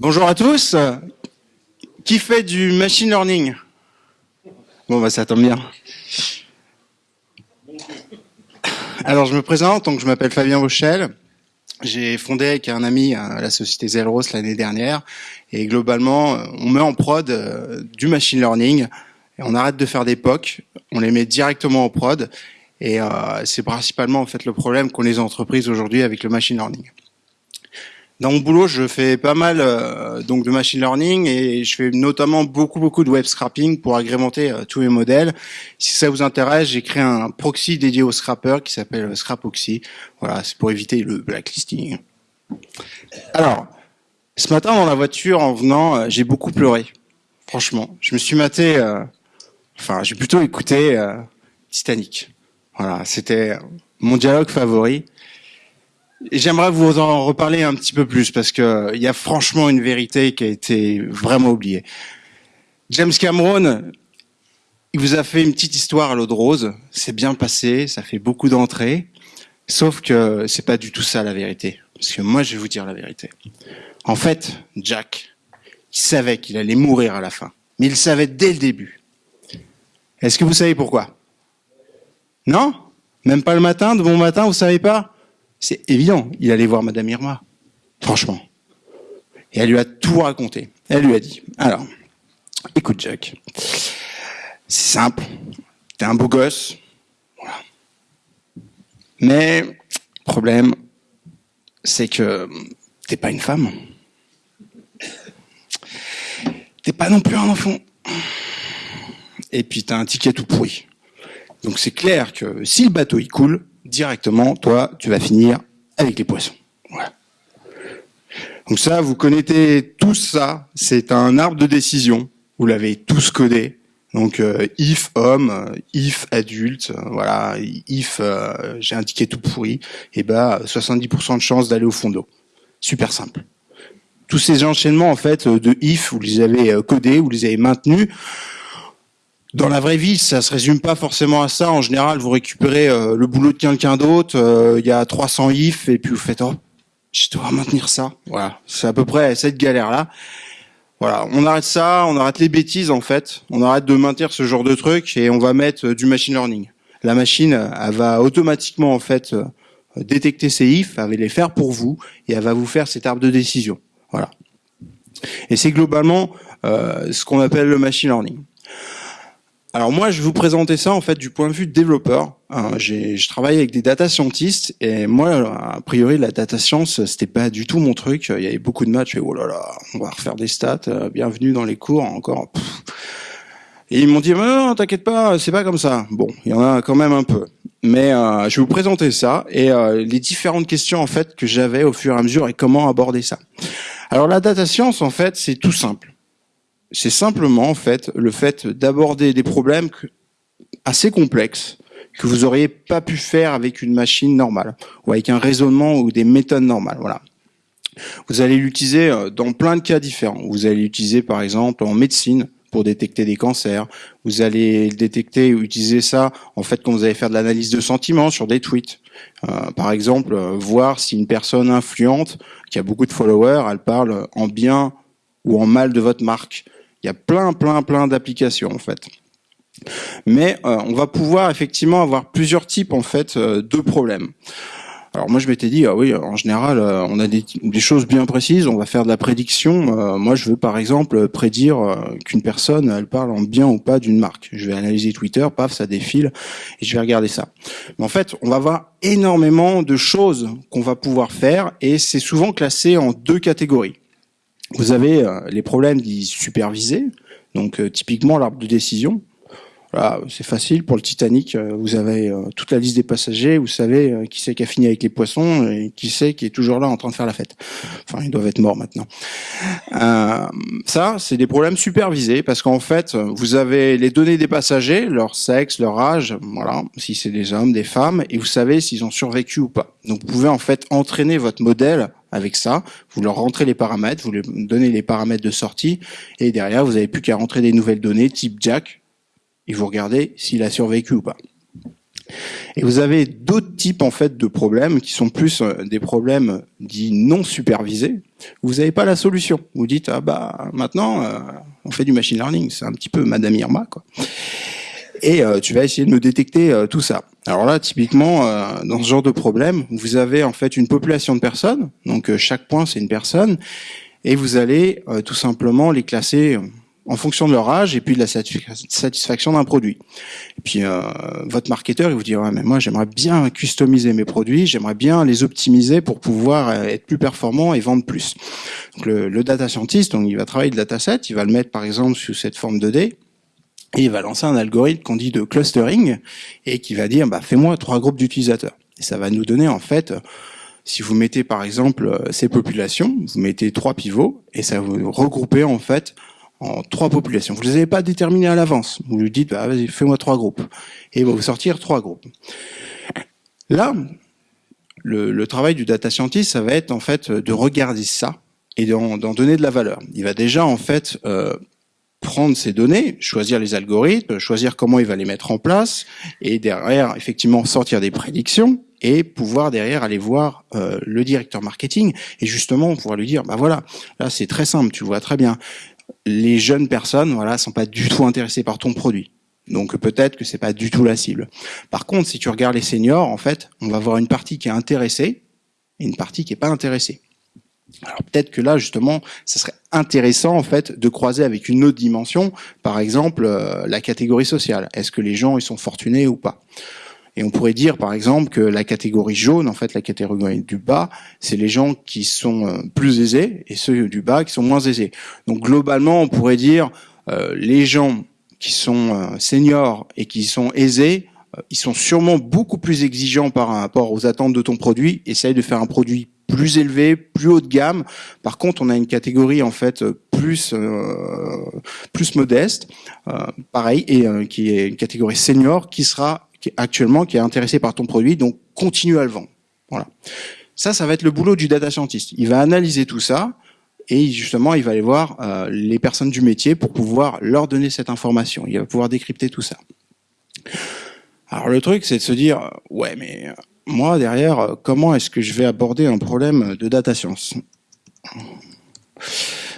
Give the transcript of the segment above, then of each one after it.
Bonjour à tous. Qui fait du machine learning? Bon, bah ça tombe bien. Alors, je me présente, donc je m'appelle Fabien Rochelle. J'ai fondé avec un ami euh, la société Zelros l'année dernière. Et globalement, on met en prod euh, du machine learning. Et on arrête de faire des POC. On les met directement en prod. Et euh, c'est principalement en fait le problème qu'ont les entreprises aujourd'hui avec le machine learning. Dans mon boulot, je fais pas mal euh, donc de machine learning et je fais notamment beaucoup beaucoup de web scrapping pour agrémenter euh, tous mes modèles. Si ça vous intéresse, j'ai créé un proxy dédié au scrapper qui s'appelle Scrapoxy. Voilà, c'est pour éviter le blacklisting. Alors, ce matin dans la voiture en venant, euh, j'ai beaucoup pleuré. Franchement, je me suis maté, enfin, j'ai plutôt écouté Titanic. Voilà, c'était mon dialogue favori. J'aimerais vous en reparler un petit peu plus parce que il y a franchement une vérité qui a été vraiment oubliée. James Cameron, il vous a fait une petite histoire à l'eau de rose. C'est bien passé, ça fait beaucoup d'entrées. Sauf que c'est pas du tout ça la vérité. Parce que moi, je vais vous dire la vérité. En fait, Jack, il savait qu'il allait mourir à la fin. Mais il savait dès le début. Est-ce que vous savez pourquoi? Non? Même pas le matin, de bon matin, vous savez pas? C'est évident, il allait voir Madame Irma. Franchement. Et elle lui a tout raconté. Elle lui a dit, alors, écoute Jack, c'est simple, t'es un beau gosse, voilà. Mais, problème, c'est que t'es pas une femme. T'es pas non plus un enfant. Et puis t'as un ticket tout pourri. Donc c'est clair que si le bateau il coule, directement, toi, tu vas finir avec les poissons. Voilà. Donc ça, vous connaissez tout ça. C'est un arbre de décision. Vous l'avez tous codé. Donc euh, if homme, if adulte, euh, voilà, if euh, j'ai indiqué tout pourri, et eh ben 70% de chance d'aller au fond d'eau. Super simple. Tous ces enchaînements en fait de if, vous les avez codés, vous les avez maintenus. Dans la vraie vie, ça se résume pas forcément à ça. En général, vous récupérez euh, le boulot de quelqu'un d'autre, euh, il y a 300 ifs, et puis vous faites oh, je dois maintenir ça. Voilà, c'est à peu près cette galère-là. Voilà, on arrête ça, on arrête les bêtises en fait, on arrête de maintenir ce genre de truc et on va mettre euh, du machine learning. La machine, elle va automatiquement en fait détecter ces ifs, elle va les faire pour vous et elle va vous faire cet arbre de décision. Voilà. Et c'est globalement euh, ce qu'on appelle le machine learning. Alors moi, je vais vous présenter ça en fait du point de vue développeur. Hein, je travaille avec des data scientists et moi, a priori, la data science, c'était pas du tout mon truc. Il y avait beaucoup de. Je fais oh là là, on va refaire des stats. Euh, bienvenue dans les cours encore. Et ils m'ont dit non, t'inquiète pas, c'est pas comme ça. Bon, il y en a quand même un peu. Mais euh, je vais vous présenter ça et euh, les différentes questions en fait que j'avais au fur et à mesure et comment aborder ça. Alors la data science en fait, c'est tout simple c'est simplement en fait le fait d'aborder des problèmes assez complexes que vous auriez pas pu faire avec une machine normale ou avec un raisonnement ou des méthodes normales. Voilà. Vous allez l'utiliser euh, dans plein de cas différents. Vous allez l'utiliser par exemple en médecine pour détecter des cancers. Vous allez le détecter ou utiliser ça en fait quand vous allez faire de l'analyse de sentiments sur des tweets. Euh, par exemple, euh, voir si une personne influente qui a beaucoup de followers, elle parle en bien ou en mal de votre marque. Il y a plein, plein, plein d'applications en fait. Mais euh, on va pouvoir effectivement avoir plusieurs types en fait euh, de problèmes. Alors moi je m'étais dit ah oui en général euh, on a des, des, choses bien précises on va faire de la prédiction moi je veux par exemple prédire qu'une personne elle parle en bien ou pas d'une marque je vais analyser Twitter paf ça défile et je vais regarder ça mais en fait on va avoir énormément de choses qu'on va pouvoir faire et c'est souvent classé en deux catégories vous avez euh, les problèmes dits supervisés, donc euh, typiquement l'arbre de décision. Voilà, c'est facile pour le Titanic. Euh, vous avez toute la liste des passagers. Vous savez qui c'est qui a fini avec les poissons et qui c'est qui est toujours là en train de faire la fête. Enfin, ils doivent être morts maintenant. Euh, ça, c'est des problèmes supervisés parce qu'en fait, vous avez les données des passagers, leur sexe, leur âge, voilà, si c'est des hommes, des femmes, et vous savez s'ils ont survécu ou pas. Donc, vous pouvez en fait entraîner votre modèle avec ça. Vous leur rentrez les paramètres, vous leur donnez les paramètres de sortie, et derrière, vous n'avez plus qu'à rentrer des nouvelles données type Jack, et vous regardez s'il a survécu ou pas. Et vous avez d'autres types en fait de problèmes qui sont plus euh, des problèmes dits non supervisés. Vous n'avez pas la solution. Vous dites ah bah maintenant euh, on fait du machine learning, c'est un petit peu Madame Irma quoi. Et euh, tu vas essayer de me détecter tout ça. Alors là, typiquement, dans ce genre de problème, vous avez en fait une population de personnes. Donc chaque point c'est une personne, et vous allez tout simplement les classer en fonction de leur âge et puis de la satisfaction d'un produit. Et puis euh, votre marketeur, il vous dit ouais, mais moi j'aimerais bien customiser mes produits, j'aimerais bien les optimiser pour pouvoir euh, être plus performant et vendre plus. Donc le, data scientist, donc il va travailler le dataset, il va le mettre par exemple sous cette forme de d et il va lancer un algorithme qu'on dit de clustering et qui va dire bah fais-moi trois groupes d'utilisateurs. Et ça va nous donner en fait si vous mettez par exemple euh, ces populations, vous mettez trois pivots et ça va vous regrouper en fait en trois populations. Vous ne les avez pas déterminées à l'avance. Vous lui dites, bah, vas-y, fais-moi trois groupes. Et il va vous sortir trois groupes. Là, le, travail du data scientist, ça va être en fait de regarder ça et d'en donner de la valeur. Il va déjà en fait euh, prendre ces données, choisir les algorithmes, choisir comment il va les mettre en place, et derrière, effectivement, sortir des prédictions et pouvoir derrière aller voir euh, le directeur marketing et justement pouvoir lui dire bah voilà là c'est très simple tu vois très bien les jeunes personnes, voilà, sont pas du tout intéressées par ton produit. Donc peut-être que c'est pas du tout la cible. Par contre, si tu regardes les seniors, en fait, on va voir une partie qui est intéressée et une partie qui est pas intéressée. Alors peut-être que là justement, ça serait intéressant en fait de croiser avec une autre dimension, par exemple euh, la catégorie sociale. Est-ce que les gens ils sont fortunés ou pas? Et on pourrait dire, par exemple, que la catégorie jaune, en fait, la catégorie du bas, c'est les gens qui sont euh, plus aisés et ceux du bas qui sont moins aisés. Donc globalement, on pourrait dire euh, les gens qui sont euh, seniors et qui sont aisés, ils sont sûrement beaucoup plus exigeants par rapport aux attentes de ton produit. Essaye de faire un produit plus élevé, plus haut de gamme. Par contre, on a une catégorie en fait plus plus modeste, pareil, et qui est une catégorie senior qui sera qui actuellement qui est intéressé par ton produit, donc continue à le vendre. Voilà. Ça, ça va être le boulot du data scientist. Il va analyser tout ça et justement, il va aller voir euh, les personnes du métier pour pouvoir leur donner cette information. Il va pouvoir décrypter tout ça. Alors le truc, c'est de se dire, ouais, mais euh, moi derrière, euh, comment est-ce que je vais aborder un problème de data science?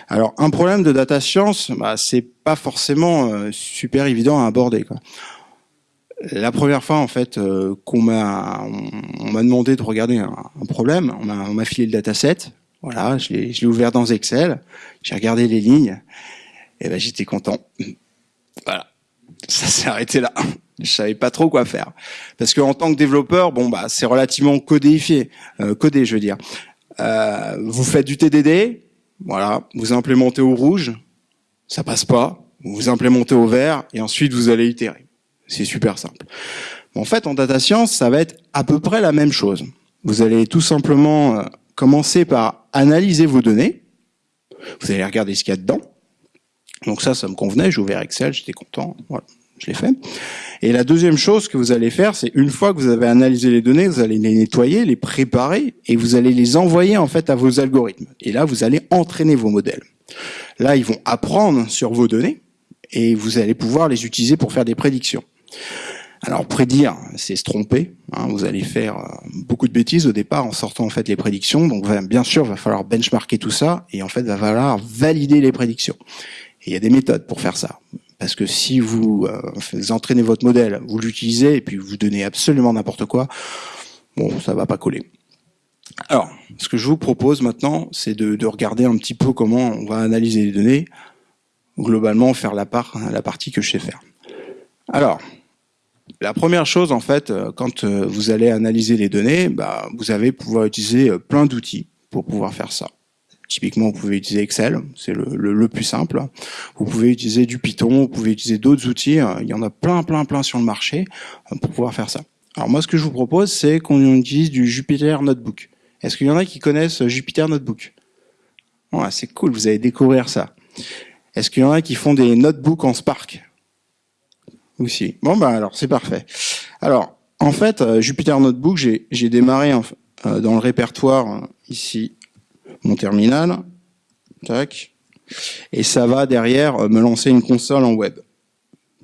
Alors, un problème de data science, bah, c'est pas forcément super évident à aborder. La première fois en fait euh, qu'on m'a on, m'a demandé de regarder un, problème, on m'a filé le dataset, voilà, je l'ai je l'ai ouvert dans Excel, j'ai regardé les lignes, et ben j'étais content. Voilà, ça s'est arrêté là. Je savais pas trop quoi faire parce que en tant que développeur, bon bah c'est relativement codéifié, euh, codé je veux dire. Euh, vous faites du TDD, voilà, vous implémentez au rouge, ça passe pas, vous implémentez au vert et ensuite vous allez itérer. C'est super simple. En fait, en data science, ça va être à peu près la même chose. Vous allez tout simplement euh, commencer par analyser vos données. Vous allez regarder ce qu'il y a dedans. Donc ça, ça me convenait. J'ai ouvert Excel, j'étais content. Voilà, je l'ai fait. Et la deuxième chose que vous allez faire, c'est une fois que vous avez analysé les données, vous allez les nettoyer, les préparer, et vous allez les envoyer en fait à vos algorithmes. Et là, vous allez entraîner vos modèles. Là, ils vont apprendre sur vos données, et vous allez pouvoir les utiliser pour faire des prédictions. Alors prédire, c'est se tromper. Hein, vous allez faire euh, beaucoup de bêtises au départ en sortant en fait les prédictions. Donc bien sûr, il va falloir benchmarker tout ça et en fait, va falloir valider les prédictions. Et il y a des méthodes pour faire ça. Parce que si vous, euh, entraînez votre modèle, vous l'utilisez et puis vous donnez absolument n'importe quoi, bon, ça va pas coller. Alors, ce que je vous propose maintenant, c'est de, de, regarder un petit peu comment on va analyser les données, globalement faire la la partie que je sais faire. Alors, la première chose, en fait, euh, quand euh, vous allez analyser les données, bah, vous allez pouvoir utiliser euh, plein d'outils pour pouvoir faire ça. Typiquement, vous pouvez utiliser Excel, c'est le, plus simple. Vous pouvez utiliser du Python, vous pouvez utiliser d'autres outils. Il y en a plein, plein, plein sur le marché pour pouvoir faire ça. Alors moi, ce que je vous propose, c'est qu'on utilise du Jupyter Notebook. Est-ce qu'il y en a qui connaissent Jupyter Notebook? C'est cool, vous allez découvrir ça. Est-ce qu'il y en a qui font des notebooks en Spark? Aussi. Bon, bah alors, c'est parfait. Alors, en fait, euh, Jupyter Notebook, j'ai démarré euh, dans le répertoire, euh, ici, mon terminal. Tac. Et ça va derrière me lancer une console en web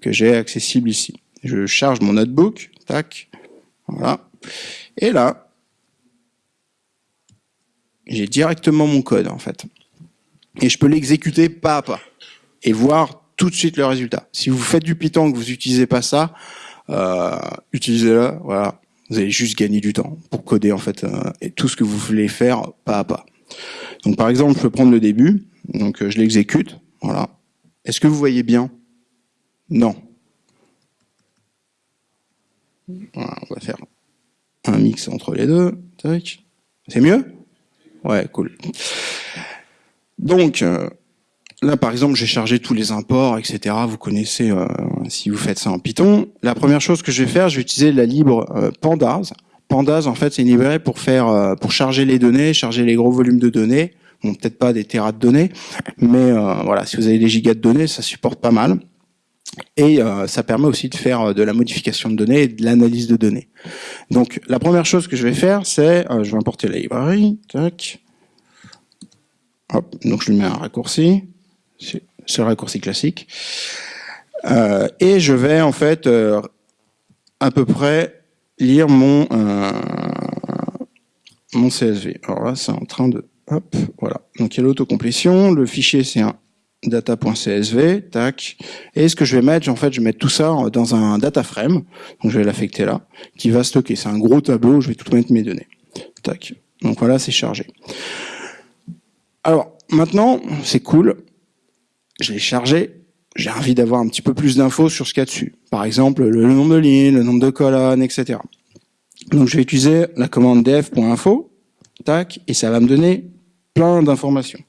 que j'ai accessible ici. Je charge mon notebook, tac, Voilà. Et là, j'ai directement mon code en fait. Et je peux l'exécuter pas à pas et voir tout de suite le résultat. Si vous faites du Python que vous n'utilisez pas ça, euh, utilisez-le. Voilà, vous allez juste gagner du temps pour coder en fait euh, et tout ce que vous voulez faire pas à pas. Donc par exemple, je peux prendre le début. Donc euh, je l'exécute. Voilà. Est-ce que vous voyez bien? Non. On va faire un mix entre les deux. C'est mieux? Ouais, cool. Donc, euh, là, par exemple, j'ai chargé tous les imports, etc. Vous connaissez, euh, si vous faites ça en Python. La première chose que je vais faire, je vais utiliser la libre euh, Pandas. Pandas, en fait, c'est une librairie pour faire, pour charger les données, charger les gros volumes de données. Bon, peut-être pas des terras de données, mais voilà, si vous avez des gigas de données, ça supporte pas mal. Et ça permet aussi de faire de la modification de données et de l'analyse de données. Donc, la première chose que je vais faire, c'est, je vais importer la librairie, tac, donc je lui mets un raccourci, c'est le raccourci classique. Euh, et je vais en fait euh, à peu près lire mon euh, mon CSV. Alors là, c'est en train de hop, voilà. Donc il y a l'autocomplétion, le fichier c'est un data.csv, tac. Et ce que je vais mettre, en fait, je vais mettre tout ça dans un data frame. Donc je vais l'affecter là, qui va stocker. C'est un gros tableau, je vais tout mettre mes données. Tac. Donc voilà, c'est chargé. Alors, maintenant, c'est cool. Je l'ai chargé. J'ai envie d'avoir un petit peu plus d'infos sur ce qu'il y a dessus. Par exemple, le nombre de lignes, le nombre de colonnes, etc. Donc, je vais utiliser la commande def.info, tac, et ça va me donner plein d'informations.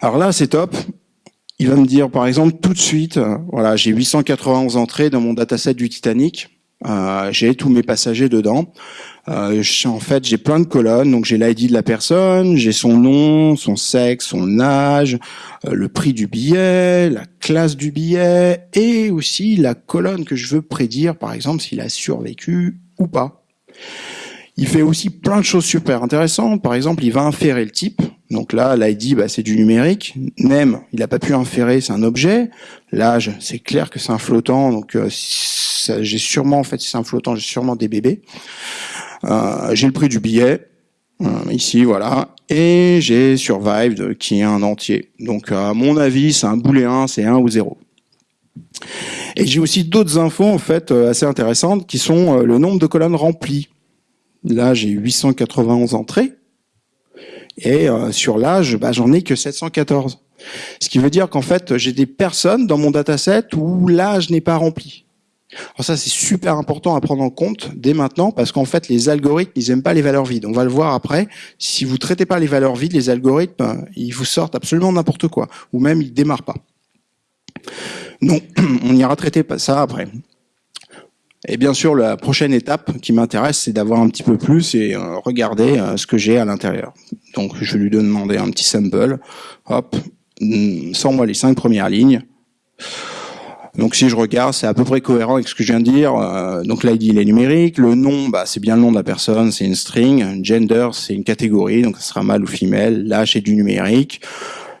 Alors là, c'est top. Il va me dire, par exemple, tout de suite, euh, voilà, j'ai 891 entrées dans mon dataset du Titanic. Euh, j'ai tous mes passagers dedans. Euh, en fait, j'ai plein de colonnes. Donc, j'ai l'ID de la personne, j'ai son nom, son sexe, son âge, euh, le prix du billet, la classe du billet et aussi la colonne que je veux prédire, par exemple, s'il a survécu ou pas. Il fait aussi plein de choses super intéressantes. Par exemple, il va inférer le type. Donc là, l'ID, bah, c'est du numérique. Nem, il n'a pas pu inférer, c'est un objet. L'âge, c'est clair que c'est un flottant. Donc euh, j'ai sûrement, en fait, si c'est un flottant, j'ai sûrement des bébés. Euh, j'ai le prix du billet. Euh, ici, voilà. Et j'ai Survived, qui est un entier. Donc à mon avis, c'est un booléen, c'est 1 ou 0. Et j'ai aussi d'autres infos en fait assez intéressantes qui sont le nombre de colonnes remplies. Là, j'ai 891 entrées. Et euh, sur l'âge, bah, j'en ai que 714. Ce qui veut dire qu'en fait, j'ai des personnes dans mon dataset où l'âge n'est pas rempli. Alors ça, c'est super important à prendre en compte dès maintenant parce qu'en fait, les algorithmes, ils aiment pas les valeurs vides. On va le voir après. Si vous traitez pas les valeurs vides, les algorithmes, ils vous sortent absolument n'importe quoi. Ou même, ils démarrent pas. Non, on ira traiter ça après. Et bien sûr, la prochaine étape qui m'intéresse, c'est d'avoir un petit peu plus et euh, regarder euh, ce que j'ai à l'intérieur. Donc, je vais lui demander un petit sample. Hop, mm, sans moi les cinq premières lignes. Donc, si je regarde, c'est à peu près cohérent avec ce que je viens de dire. Euh, donc, l'ID, il est numérique. Le nom, bah, c'est bien le nom de la personne, c'est une string. Gender, c'est une catégorie, donc ça sera mâle ou femelle. L'âge, c'est du numérique.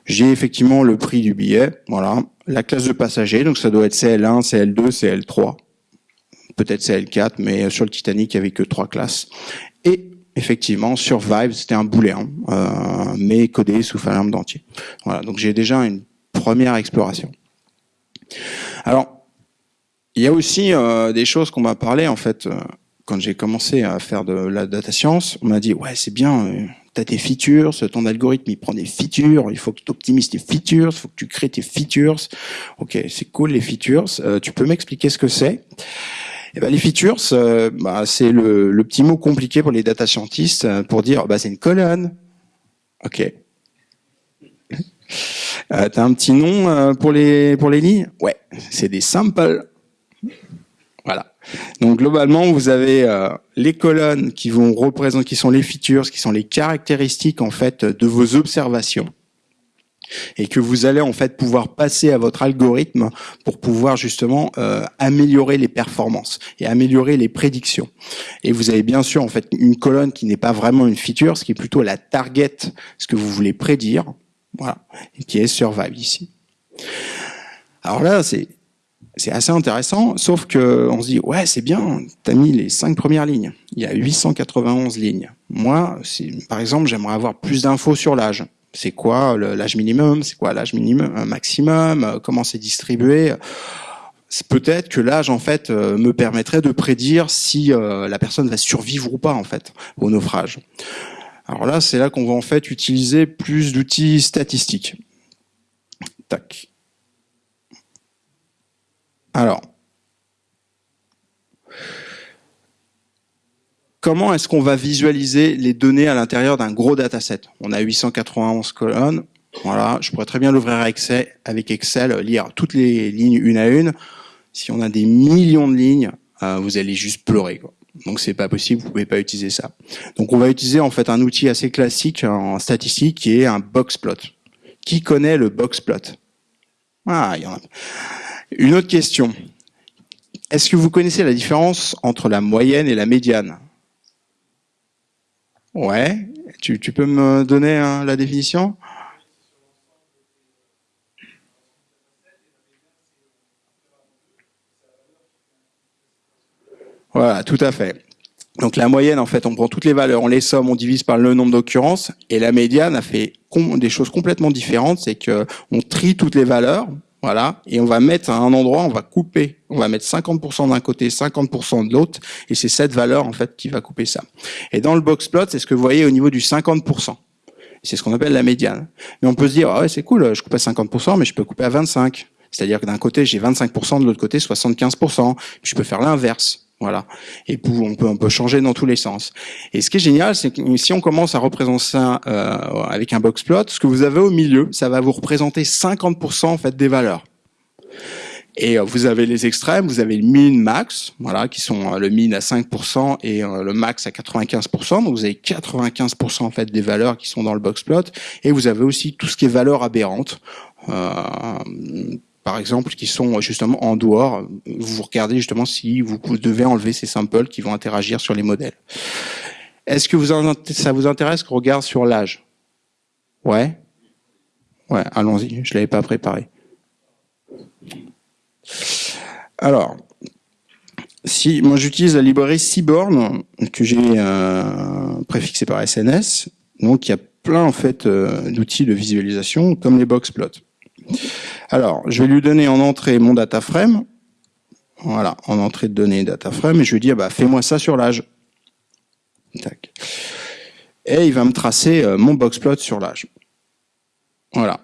J'ai effectivement le prix du billet, voilà. La classe de passager, donc ça doit être CL1, CL2, CL3 peut-être CL4, mais sur le Titanic, il n'y avait que trois classes. Et effectivement, Survive, c'était un booléen, euh, mais codé sous Falum d'entier. Voilà, donc j'ai déjà une première exploration. Alors, il y a aussi euh, des choses qu'on m'a parlé, en fait, euh, quand j'ai commencé à faire de la data science, on m'a dit, ouais, c'est bien, euh, tu as tes features, ton algorithme, il prend des features, il faut que tu optimises tes features, il faut que tu crées tes features. Ok, c'est cool les features, euh, tu peux m'expliquer ce que c'est? Eh ben, les features, euh, bah, c'est le, le, petit mot compliqué pour les data scientists euh, pour dire bah, c'est une colonne. Ok. Euh, T'as un petit nom euh, pour les pour lignes? Ouais, c'est des samples. Voilà. Donc globalement, vous avez les colonnes qui vont représenter, qui sont les features, qui sont les caractéristiques en fait de vos observations et que vous allez en fait pouvoir passer à votre algorithme pour pouvoir justement euh, améliorer les performances et améliorer les prédictions. Et vous avez bien sûr en fait une colonne qui n'est pas vraiment une feature, ce qui est plutôt la target, ce que vous voulez prédire, voilà, qui est survive ici. Alors là, c'est c'est assez intéressant, sauf que on se dit ouais c'est bien, t'as mis les cinq premières lignes. Il y a 891 lignes. Moi, par exemple, j'aimerais avoir plus d'infos sur l'âge. C'est quoi l'âge minimum? C'est quoi l'âge minimum euh, maximum? Euh, Comment c'est distribué? Peut-être que l'âge en fait euh, me permettrait de prédire si la personne va survivre ou pas en fait au naufrage. Alors là, c'est là qu'on va en fait utiliser plus d'outils statistiques. Tac. Alors, comment est-ce qu'on va visualiser les données à l'intérieur d'un gros dataset? On a 891 colonnes. Voilà, je pourrais très bien l'ouvrir avec Excel, lire toutes les lignes une à une. Si on a des millions de lignes, euh, vous allez juste pleurer. Quoi. Donc c'est pas possible, vous pouvez pas utiliser ça. Donc on va utiliser en fait un outil assez classique en statistique qui est un boxplot. Qui connaît le boxplot Ah, il y en a. Une autre question. Est-ce que vous connaissez la différence entre la moyenne et la médiane? Ouais. Tu, peux me donner hein, la définition? Voilà, tout à fait. Donc la moyenne, en fait, on prend toutes les valeurs, on les somme, on divise par le nombre d'occurrences, et la médiane a fait des choses complètement différentes, c'est que on trie toutes les valeurs, voilà, et on va mettre à un endroit, on va couper, on va mettre 50% d'un côté, 50% de l'autre, et c'est cette valeur en fait qui va couper ça. Et dans le box plot, c'est ce que vous voyez au niveau du 50%. C'est ce qu'on appelle la médiane. Mais on peut se dire, ah ouais, c'est cool, je coupe à 50%, mais je peux couper à 25. C'est-à-dire que d'un côté, j'ai 25%, de l'autre côté, 75%. Je peux faire l'inverse. Voilà. Et on peut, on peut changer dans tous les sens. Et ce qui est génial, c'est que si on commence à représenter ça euh, avec un box plot, ce que vous avez au milieu, ça va vous représenter 50% en fait des valeurs. Et euh, vous avez les extrêmes, vous avez le min max, voilà, qui sont euh, le min à 5% et le max à 95%. Donc vous avez 95% en fait des valeurs qui sont dans le box plot. Et vous avez aussi tout ce qui est valeur aberrante. Euh, par exemple, qui sont justement en dehors. Vous regardez justement si vous devez enlever ces samples qui vont interagir sur les modèles. Est-ce que ça vous intéresse qu'on regarde sur l'âge? Ouais? Ouais, allons-y, je l'avais pas préparé. Alors, si moi j'utilise la librairie Seaborn que j'ai euh, préfixée par SNS, donc il y a plein en fait euh, d'outils de visualisation comme les boxplots. Alors, je vais lui donner en entrée mon data frame. Voilà, en entrée de données data frame, et je lui dis, ah bah, fais-moi ça sur l'âge. Et il va me tracer euh, mon boxplot sur l'âge. Voilà.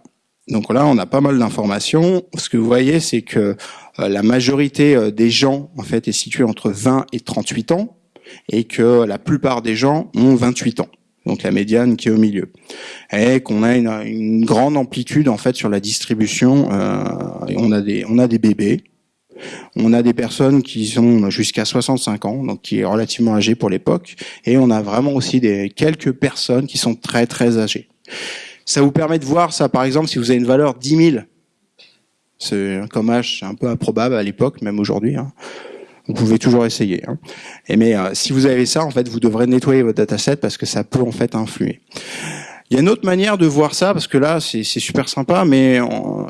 Donc là, on a pas mal d'informations. Ce que vous voyez, c'est que euh, la majorité euh, des gens, en fait, est située entre 20 et 38 ans, et que la plupart des gens ont 28 ans donc la médiane qui est au milieu, et qu'on a une, grande amplitude en fait sur la distribution. Euh, on a des bébés, on a des personnes qui sont jusqu'à 65 ans, donc qui est relativement âgé pour l'époque, et on a vraiment aussi des quelques personnes qui sont très très âgées. Ça vous permet de voir ça, par exemple, si vous avez une valeur 10 000. C'est comme âge, c'est un peu improbable à l'époque, même aujourd'hui. Hein. Vous pouvez toujours essayer. Hein. Mais euh, si vous avez ça, en fait, vous devrez nettoyer votre dataset parce que ça peut en fait influer. Il y a une autre manière de voir ça parce que là, c'est super sympa, mais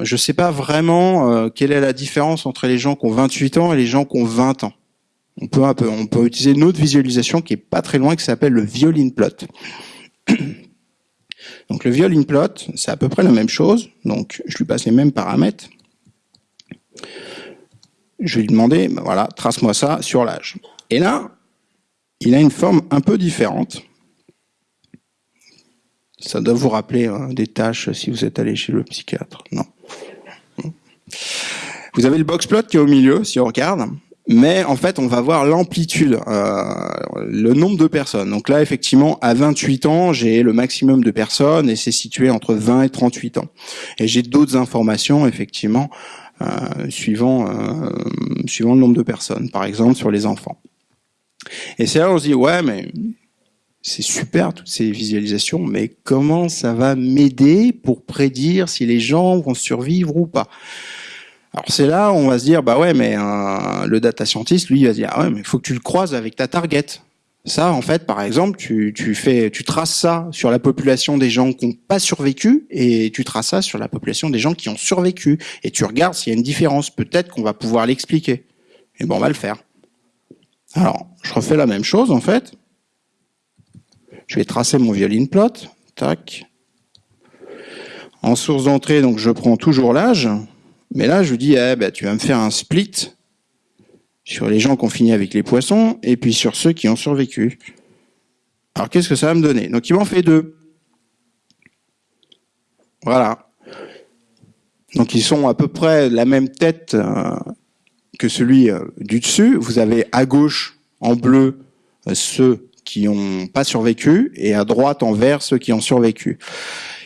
je ne sais pas vraiment euh, quelle est la différence entre les gens qui ont 28 ans et les gens qui ont 20 ans. On peut utiliser une autre visualisation qui est pas très loin, qui s'appelle le violin plot. Donc le violin plot, c'est à peu près la même chose. Donc je lui passe les mêmes paramètres je lui demander, ben voilà, trace-moi ça sur l'âge. Et là, il a une forme un peu différente. Ça doit vous rappeler hein, des tâches si vous êtes allé chez le psychiatre. Non. Vous avez le boxplot qui est au milieu, si on regarde. Mais en fait, on va voir l'amplitude, euh, le nombre de personnes. Donc là, effectivement, à 28 ans, j'ai le maximum de personnes et c'est situé entre 20 et 38 ans. Et j'ai d'autres informations, effectivement, suivant euh, suivant le nombre de personnes, par exemple sur les enfants. Et c'est là où on se dit ouais mais c'est super toutes ces visualisations, mais comment ça va m'aider pour prédire si les gens vont survivre ou pas? Alors c'est là où on va se dire bah ouais mais euh, le data scientist lui il va se dire ah ouais mais il faut que tu le croises avec ta target. Ça, en fait, par exemple, tu, traces ça sur la population des gens qui n'ont pas survécu et tu traces ça sur la population des gens qui ont survécu et tu regardes s'il y a une différence. Peut-être qu'on va pouvoir l'expliquer. Et bon, on va le faire. Alors, je refais la même chose, en fait. Je vais tracer mon violine plot. Tac. En source d'entrée, donc je prends toujours l'âge. Mais là, je dis, eh ben, tu vas me faire un split sur les gens qui ont fini avec les poissons et puis sur ceux qui ont survécu. Alors, qu'est-ce que ça va me donner? Donc, il m'en fait deux. Voilà. Donc, ils sont à peu près la même tête euh, que celui euh, du dessus. Vous avez à gauche, en bleu, euh, ceux qui n'ont pas survécu et à droite, en vert, ceux qui ont survécu.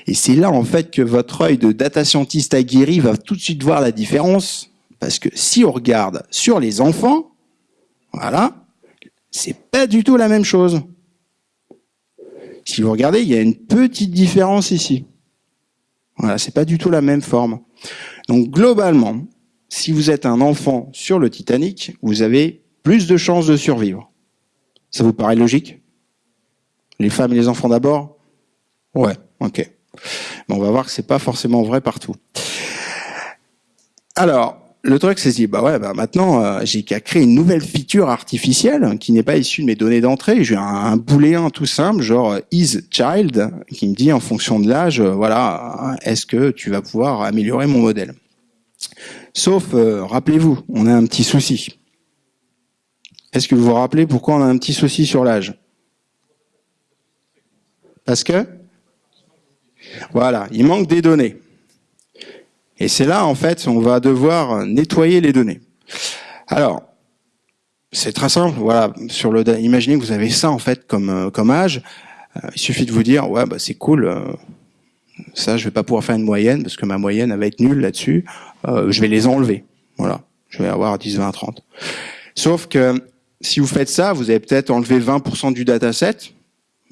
Et c'est là, en fait, que votre œil de data scientist aguerri va tout de suite voir la différence. Parce que si on regarde sur les enfants, voilà, c'est pas du tout la même chose. Si vous regardez, il y a une petite différence ici. Voilà, c'est pas du tout la même forme. Donc, globalement, si vous êtes un enfant sur le Titanic, vous avez plus de chances de survivre. Ça vous paraît logique? Les femmes et les enfants d'abord? Ouais, ok. Mais on va voir que c'est pas forcément vrai partout. Alors, le truc, c'est dit, bah ouais, bah maintenant, euh, j'ai qu'à créer une nouvelle feature artificielle qui n'est pas issue de mes données d'entrée. J'ai un, un booléen tout simple, genre is child, qui me dit en fonction de l'âge, euh, voilà, est-ce que tu vas pouvoir améliorer mon modèle Sauf, euh, rappelez-vous, on a un petit souci. Est-ce que vous vous rappelez pourquoi on a un petit souci sur l'âge? Parce que? Voilà, il manque des données. Et c'est là, en fait, on va devoir nettoyer les données. Alors, c'est très simple. Voilà, sur le, imaginez que vous avez ça en fait comme euh, comme âge. Euh, il suffit de vous dire, ouais, bah c'est cool. Euh, ça, je vais pas pouvoir faire une moyenne parce que ma moyenne elle va être nulle là-dessus. je vais les enlever. Voilà, je vais avoir 10, 20, 30. Sauf que si vous faites ça, vous avez peut-être enlevé 20% du dataset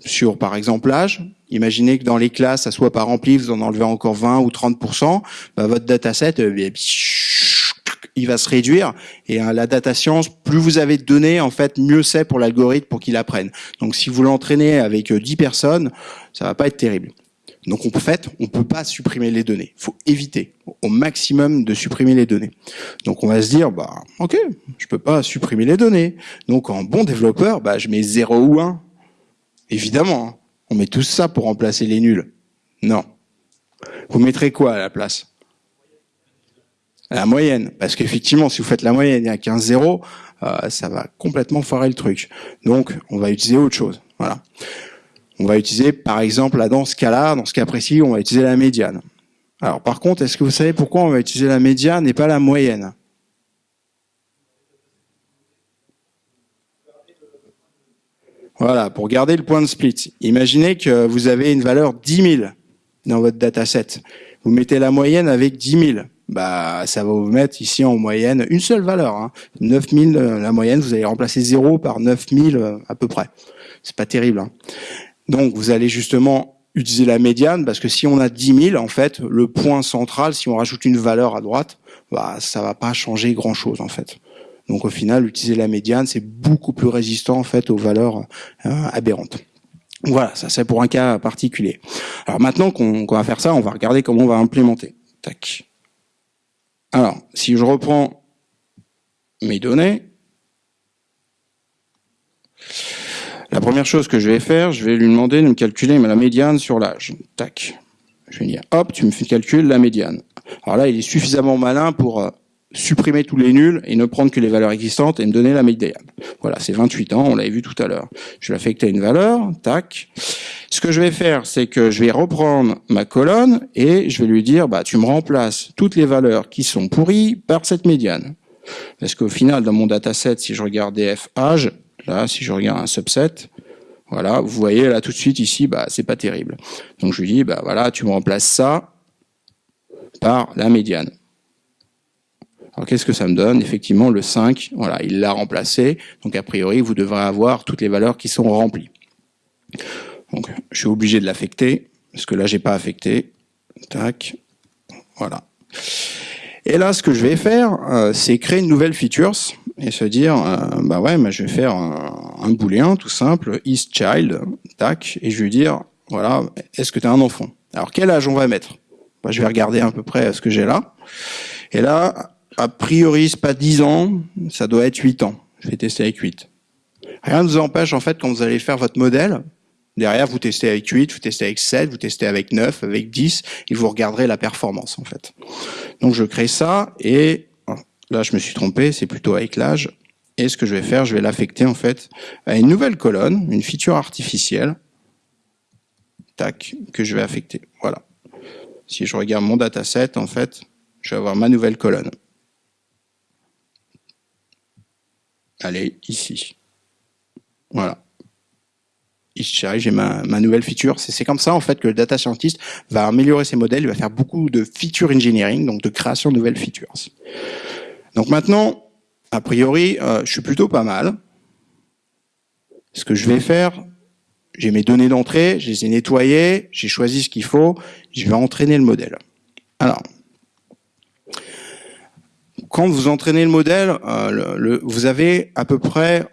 sur, par exemple, l'âge. Imaginez que dans les classes, ça soit pas rempli, vous en enlevez encore 20 ou 30%, bah, votre dataset, euh, il va se réduire. Et hein, la data science, plus vous avez de données, en fait, mieux c'est pour l'algorithme pour qu'il apprenne. Donc, si vous l'entraînez avec 10 euh, personnes, ça va pas être terrible. Donc, en fait, on peut pas supprimer les données. Faut éviter au maximum de supprimer les données. Donc, on va se dire, bah, ok, je peux pas supprimer les données. Donc, en bon développeur, bah, je mets 0 ou 1. Évidemment, hein. on met tout ça pour remplacer les nuls. Non. Vous mettrez quoi à la place? La moyenne. Parce qu'effectivement, si vous faites la moyenne à 15-0, euh, ça va complètement foirer le truc. Donc, on va utiliser autre chose. Voilà. On va utiliser, par exemple, là, dans ce cas-là, dans ce cas précis, on va utiliser la médiane. Alors, par contre, est-ce que vous savez pourquoi on va utiliser la médiane et pas la moyenne? Voilà, pour garder le point de split. Imaginez que vous avez une valeur 10 000 dans votre dataset. Vous mettez la moyenne avec 10 000. Bah, ça va vous mettre ici en moyenne une seule valeur. Hein. 9 000, euh, la moyenne, vous allez remplacer 0 par 9 000 euh, à peu près. C'est pas terrible. Hein. Donc, vous allez justement utiliser la médiane parce que si on a 10 000, en fait, le point central, si on rajoute une valeur à droite, bah, ça va pas changer grand chose, en fait. Donc au final, utiliser la médiane, c'est beaucoup plus résistant fait aux valeurs euh, aberrantes. Voilà, ça c'est pour un cas particulier. Alors maintenant qu'on va faire ça, on va regarder comment on va implémenter. Tac. Alors, si je reprends mes données, la première chose que je vais faire, je vais lui demander de me calculer la médiane sur l'âge. Tac. Je vais dire, hop, tu me fais calculer la médiane. Alors là, il est suffisamment malin pour euh, supprimer tous les nuls et ne prendre que les valeurs existantes et me donner la médiane. Voilà, c'est 28 ans, on l'avait vu tout à l'heure. Je vais affecter une valeur, tac. Ce que je vais faire, c'est que je vais reprendre ma colonne et je vais lui dire, bah, tu me remplaces toutes les valeurs qui sont pourries par cette médiane. Parce qu'au final, dans mon dataset, si je regarde df âge, là, si je regarde un subset, voilà, vous voyez là tout de suite ici, bah, c'est pas terrible. Donc je lui dis, bah voilà, tu me remplaces ça par la médiane. Alors qu'est-ce que ça me donne Effectivement, le 5, voilà, il l'a remplacé. Donc a priori, vous devrez avoir toutes les valeurs qui sont remplies. Donc je suis obligé de l'affecter, parce que là, j'ai pas affecté. Tac. Voilà. Et là, ce que je vais faire, euh, c'est créer une nouvelle feature et se dire, euh, bah ouais, je vais faire un, un booléen tout simple, isChild, tac, et je vais dire, voilà, est-ce que tu as un enfant? Alors quel âge on va mettre? Bah, Je vais regarder à peu près ce que j'ai là. Et là, a priori, c'est pas 10 ans, ça doit être 8 ans. Je vais tester avec 8. Rien ne vous empêche, en fait, quand vous allez faire votre modèle, derrière, vous testez avec 8, vous testez avec 7, vous testez avec 9, avec 10, et vous regarderez la performance, en fait. Donc, je crée ça, et là, je me suis trompé, c'est plutôt avec l'âge. Et ce que je vais faire, je vais l'affecter, en fait, à une nouvelle colonne, une feature artificielle, tac, que je vais affecter. Voilà. Si je regarde mon dataset, en fait, je vais avoir ma nouvelle colonne. Allez, ici. Voilà. J'ai ma, ma nouvelle feature. C'est comme ça en fait que le data scientist va améliorer ses modèles, il va faire beaucoup de feature engineering, donc de création de nouvelles features. Donc maintenant, a priori, euh, je suis plutôt pas mal. Ce que je vais faire, j'ai mes données d'entrée, je les ai nettoyées, j'ai choisi ce qu'il faut, je vais entraîner le modèle. Alors, quand vous entraînez le modèle, euh, vous avez à peu près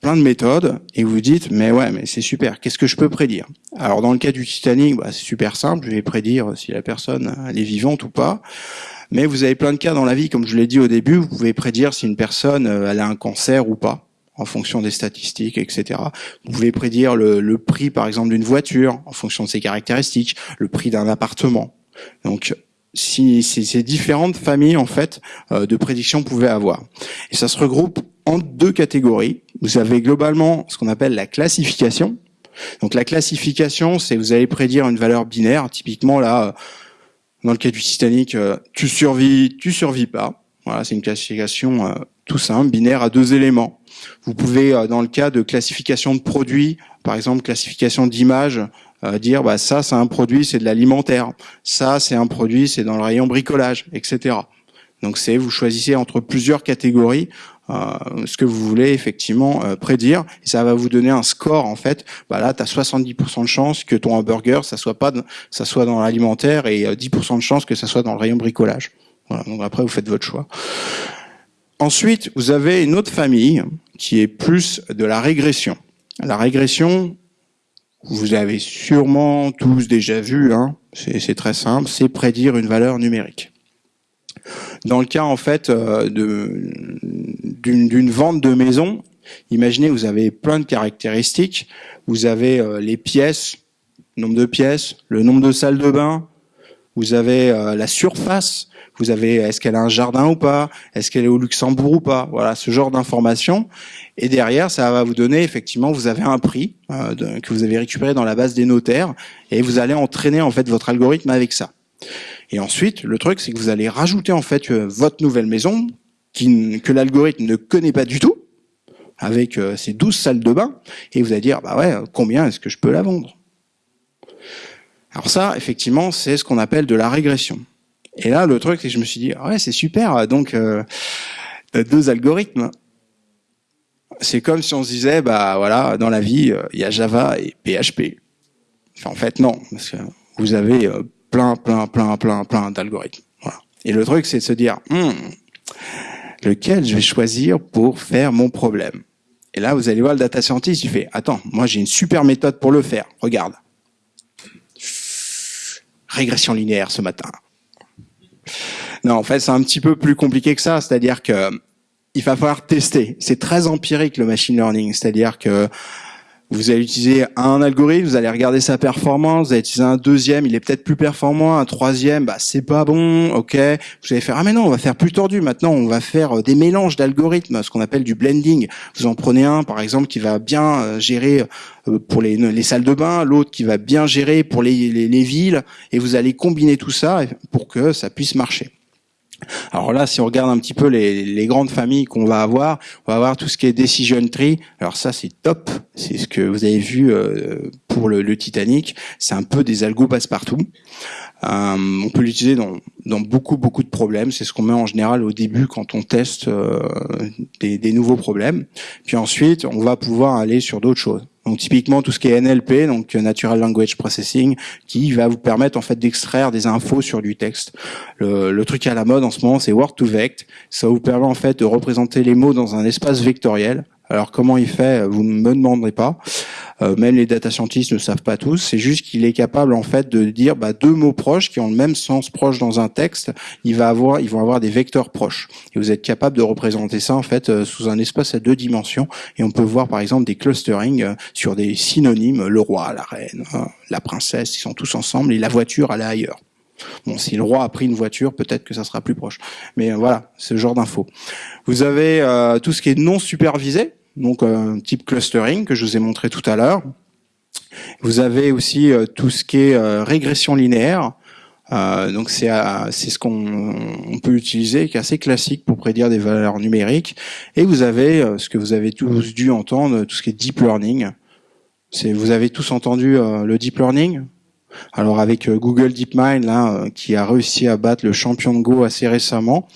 plein de méthodes et vous dites mais ouais mais c'est super qu'est-ce que je peux prédire? Alors dans le cas du Titanic bah, c'est super simple je vais prédire si la personne elle est vivante ou pas. Mais vous avez plein de cas dans la vie comme je l'ai dit au début vous pouvez prédire si une personne euh, elle a un cancer ou pas en fonction des statistiques etc vous pouvez prédire le, le prix par exemple d'une voiture en fonction de ses caractéristiques le prix d'un appartement. Donc si ces différentes familles en fait euh, de prédictions pouvaient avoir. Et ça se regroupe en deux catégories. Vous avez globalement ce qu'on appelle la classification. Donc la classification, c'est vous allez prédire une valeur binaire. Typiquement là, euh, dans le cas du Titanic, euh, tu survis, tu survis pas. Voilà, c'est une classification tout simple, binaire à deux éléments. Vous pouvez, dans le cas de classification de produits, par exemple classification d'images, euh, dire bah ça c'est un produit, c'est de l'alimentaire, ça c'est un produit, c'est dans le rayon bricolage, etc. Donc c'est vous choisissez entre plusieurs catégories euh, ce que vous voulez effectivement euh, prédire et ça va vous donner un score en fait. Bah là tu as 70% de chance que ton hamburger ça soit pas ça soit dans l'alimentaire et 10% de chance que ça soit dans le rayon bricolage. Voilà, donc après vous faites votre choix. Ensuite, vous avez une autre famille qui est plus de la régression. La régression, vous avez sûrement tous déjà vu, hein, c'est très simple, c'est prédire une valeur numérique. Dans le cas en fait euh, d'une vente de maison, imaginez vous avez plein de caractéristiques, vous avez euh, les pièces, nombre de pièces, le nombre de salles de bain, vous avez euh, la surface, vous avez est-ce qu'elle a un jardin ou pas, est-ce qu'elle est au Luxembourg ou pas, voilà ce genre d'informations. Et derrière, ça va vous donner effectivement, vous avez un prix euh, que vous avez récupéré dans la base des notaires et vous allez entraîner en fait votre algorithme avec ça. Et ensuite, le truc, c'est que vous allez rajouter en fait euh, votre nouvelle maison que l'algorithme ne connaît pas du tout avec euh, ces 12 salles de bain et vous allez dire bah ouais, combien est-ce que je peux la vendre? Alors ça, effectivement, c'est ce qu'on appelle de la régression. Et là, le truc, c'est que je me suis dit, ah ouais, c'est super, donc euh, deux algorithmes. C'est comme si on se disait, bah voilà, dans la vie, il y a Java et PHP. en fait, non, parce que vous avez euh, plein, plein, plein, plein, plein d'algorithmes. Et le truc, c'est de se dire, hmm, lequel je vais choisir pour faire mon problème? Et là, vous allez voir le data scientist, il fait, attends, moi j'ai une super méthode pour le faire. Regarde. Régression linéaire ce matin. Non, en fait, c'est un petit peu plus compliqué que ça. C'est-à-dire que il va falloir tester. C'est très empirique le machine learning. C'est-à-dire que vous allez utiliser un algorithme, vous allez regarder sa performance, vous allez utiliser un deuxième, il est peut-être plus performant, un troisième, bah c'est pas bon, ok. Vous allez faire ah mais non, on va faire plus tordu. Maintenant, on va faire euh, des mélanges d'algorithmes, ce qu'on appelle du blending. Vous en prenez un, par exemple, qui va bien euh, gérer euh, pour les, les salles de bain, l'autre qui va bien gérer pour les villes, et vous allez combiner tout ça pour que ça puisse marcher. Alors là, si on regarde un petit peu les, grandes familles qu'on va avoir, on va avoir tout ce qui est decision tree. Alors ça, c'est top. C'est ce que vous avez vu euh, pour le, Titanic. C'est un peu des algos passe-partout. Euh, on peut l'utiliser dans, dans beaucoup beaucoup de problèmes. C'est ce qu'on met en général au début quand on teste euh, des, des, nouveaux problèmes. Puis ensuite, on va pouvoir aller sur d'autres choses. On Donc typiquement tout ce qui est NLP, donc Natural Language Processing, qui va vous permettre en fait d'extraire des infos sur du texte. Le, le, truc à la mode en ce moment, c'est Word2Vect. Ça vous permet en fait de représenter les mots dans un espace vectoriel. Alors comment il fait Vous ne me demanderez pas. Euh, même les data scientists ne savent pas tous. C'est juste qu'il est capable en fait de dire bah, deux mots proches qui ont le même sens proche dans un texte. Il va avoir, ils vont avoir des vecteurs proches. Et vous êtes capable de représenter ça en fait euh, sous un espace à deux dimensions. Et on peut voir par exemple des clusterings euh, sur des synonymes le roi, la reine, la princesse. Ils sont tous ensemble et la voiture elle est ailleurs. Bon, si le roi a pris une voiture, peut-être que ça sera plus proche. Mais voilà, ce genre d'infos. Vous avez tout ce qui est non supervisé donc un type clustering que je vous ai montré tout à l'heure. Vous avez aussi euh, tout ce qui est euh, régression linéaire. Euh, donc c'est c'est ce qu'on peut utiliser, qui est assez classique pour prédire des valeurs numériques. Et vous avez ce que vous avez tous dû entendre, tout ce qui est deep learning. Vous avez tous entendu le deep learning? Alors avec Google DeepMind là, qui a réussi à battre le champion de Go assez récemment.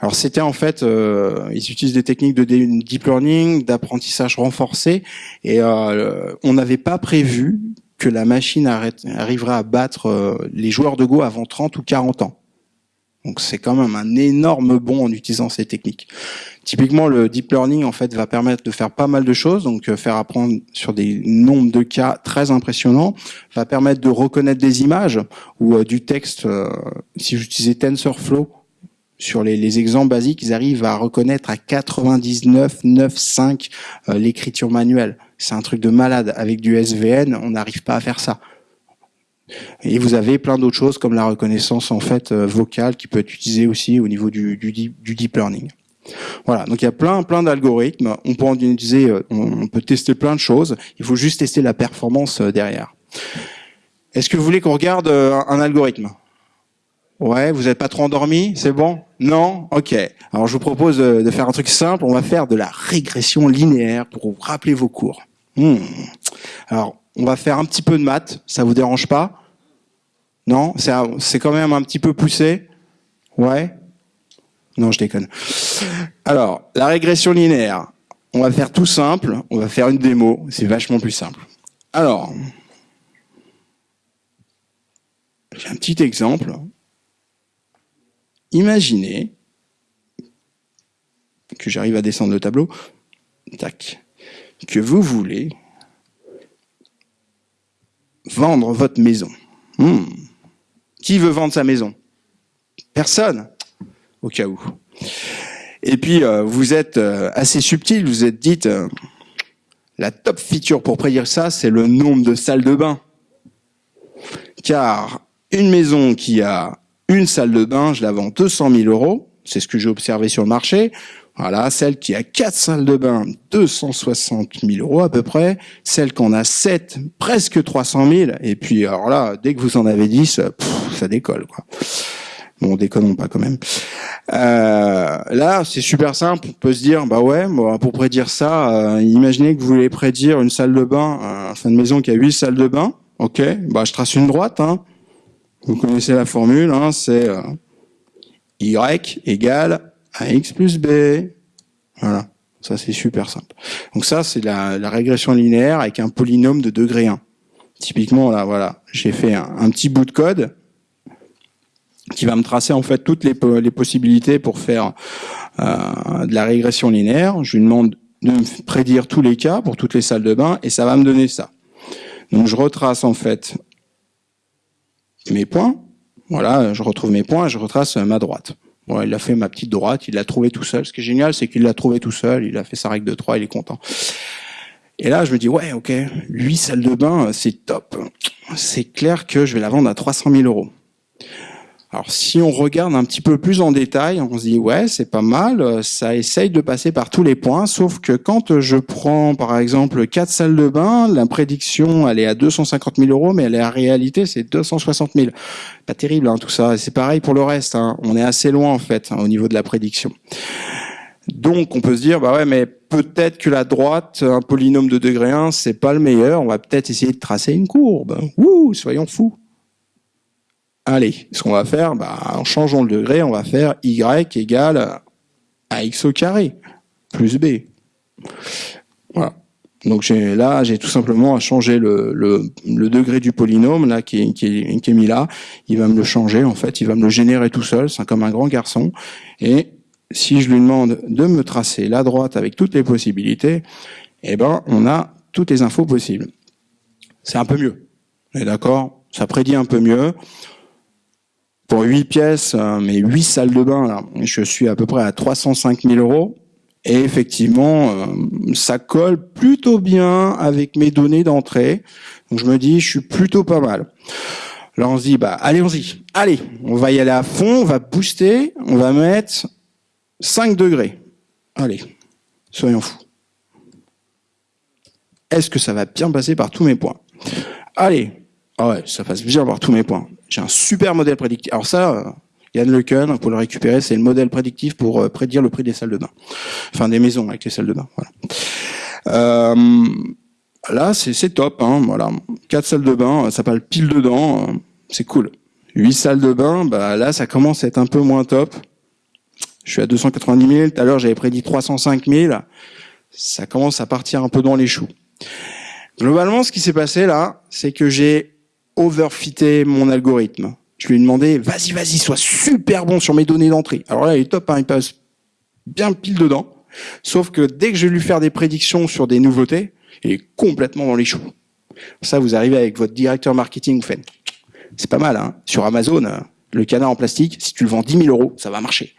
Alors c'était en fait, euh, ils utilisent des techniques de deep learning, d'apprentissage renforcé, et euh, on n'avait pas prévu que la machine arriverait à battre euh, les joueurs de Go avant 30 ou 40 ans. Donc c'est quand même un énorme bond en utilisant ces techniques. Typiquement, le deep learning en fait va permettre de faire pas mal de choses, donc faire apprendre sur des nombres de cas très impressionnants, va permettre de reconnaître des images ou du texte. si j'utilisais TensorFlow, sur les, exemples basiques, ils arrivent à reconnaître à 99,95 euh, l'écriture manuelle. C'est un truc de malade. Avec du SVN, on n'arrive pas à faire ça. Et vous avez plein d'autres choses comme la reconnaissance en fait euh, vocale qui peut être utilisée aussi au niveau du, deep learning. Voilà, donc il y a plein plein d'algorithmes. On peut en utiliser, euh, on peut tester plein de choses. Il faut juste tester la performance derrière. Est-ce que vous voulez qu'on regarde un algorithme? Ouais, vous n'êtes pas trop endormi, c'est bon? Non? Ok. Alors je vous propose de faire un truc simple. On va faire de la régression linéaire pour vous rappeler vos cours. Hmm. Alors, on va faire un petit peu de maths. Ça vous dérange pas? Non C'est quand même un petit peu poussé Ouais Non, je déconne. Alors, la régression linéaire. On va faire tout simple. On va faire une démo. C'est vachement plus simple. Alors, j'ai un petit exemple. Imaginez que j'arrive à descendre le tableau, tac, que vous voulez vendre votre maison. Hmm. Qui veut vendre sa maison? Personne, au cas où. Et puis, euh, vous êtes euh, assez subtil, vous êtes dit, euh, la top feature pour prédire ça, c'est le nombre de salles de bain. Car une maison qui a une salle de bain, je la vends 200 000 euros. C'est ce que j'ai observé sur le marché. Voilà, celle qui a quatre salles de bain, 260 000 euros à peu près. Celle qu'on a sept, presque 300 000. Et puis, alors là, dès que vous en avez 10, ça décolle, quoi. Bon, déconnons pas quand même. Euh, là, c'est super simple. On peut se dire, bah ouais, pour prédire ça, euh, imaginez que vous voulez prédire une salle de bain, euh, enfin une maison qui a huit salles de bain. Ok, bah je trace une droite. Hein. Vous connaissez la formule, hein, c'est euh, y égale ax plus b. Voilà, ça c'est super simple. Donc ça c'est la, régression linéaire avec un polynôme de degré 1. Typiquement là, voilà, j'ai fait un, petit bout de code qui va me tracer en fait toutes les, les possibilités pour faire euh, de la régression linéaire. Je lui demande de me prédire tous les cas pour toutes les salles de bain et ça va me donner ça. Donc je retrace en fait mes points. Voilà, je retrouve mes points et je retrace ma droite. Il a fait ma petite droite, il l'a trouvé tout seul. Ce qui est génial, c'est qu'il l'a trouvé tout seul, il a fait sa règle de 3, il est content. Et là, je me dis, ouais, ok, lui, salle de bain, c'est top. C'est clair que je vais la vendre à 300 000 euros. Alors si on regarde un petit peu plus en détail, on se dit ouais c'est pas mal, ça essaye de passer par tous les points, sauf que quand je prends par exemple quatre salles de bain, la prédiction elle est à 250 000 euros, mais elle est en réalité c'est 260 000. Pas terrible hein, tout ça. C'est pareil pour le reste. Hein. On est assez loin en fait hein, au niveau de la prédiction. Donc on peut se dire bah ouais mais peut-être que la droite, un polynôme de degré 1, c'est pas le meilleur. On va peut-être essayer de tracer une courbe. Ouh, soyons fous. Allez, ce qu'on va faire, bah, en changeant le degré, on va faire y égale à x au carré plus b. Voilà. Donc là, j'ai tout simplement à changer le, degré du polynôme là qui, qui, qui est mis là. Il va me le changer en fait, il va me le générer tout seul. C'est comme un grand garçon. Et si je lui demande de me tracer la droite avec toutes les possibilités, eh ben on a toutes les infos possibles. C'est un peu mieux. D'accord? Ça prédit un peu mieux. Pour 8 pièces, euh, mais 8 salles de bain, là, je suis à peu près à 305 000 euros. Et effectivement, euh, ça colle plutôt bien avec mes données d'entrée. Donc je me dis, je suis plutôt pas mal. Alors on se dit, bah allez-y, allez, on va y aller à fond, on va booster, on va mettre 5 degrés. Allez, soyons fous. Est-ce que ça va bien passer par tous mes points? Allez, ah ouais, ça passe bien par tous mes points. J'ai un super modèle prédictif. Alors ça, euh, Yann Leken, pour le récupérer, c'est le modèle prédictif pour euh, prédire le prix des salles de bain. Enfin, des maisons avec les salles de bain. Voilà. Euh, là, c'est top. Hein, voilà. Quatre salles de bain, ça parle pile dedans. Euh, c'est cool. Huit salles de bain, bah là, ça commence à être un peu moins top. Je suis à 290 000. Tout à l'heure, j'avais prédit 305 000. Ça commence à partir un peu dans les choux. Globalement, ce qui s'est passé là, c'est que j'ai overfité mon algorithme je lui ai demandé, vas-y, vas-y, sois super bon sur mes données d'entrée. Alors là, il est top, hein, il passe bien pile dedans. Sauf que dès que je vais lui faire des prédictions sur des nouveautés, il est complètement dans les choux. Ça, vous arrivez avec votre directeur marketing, vous faites, c'est pas mal, hein. Sur Amazon, euh, le canard en plastique, si tu le vends 10 000 euros, ça va marcher.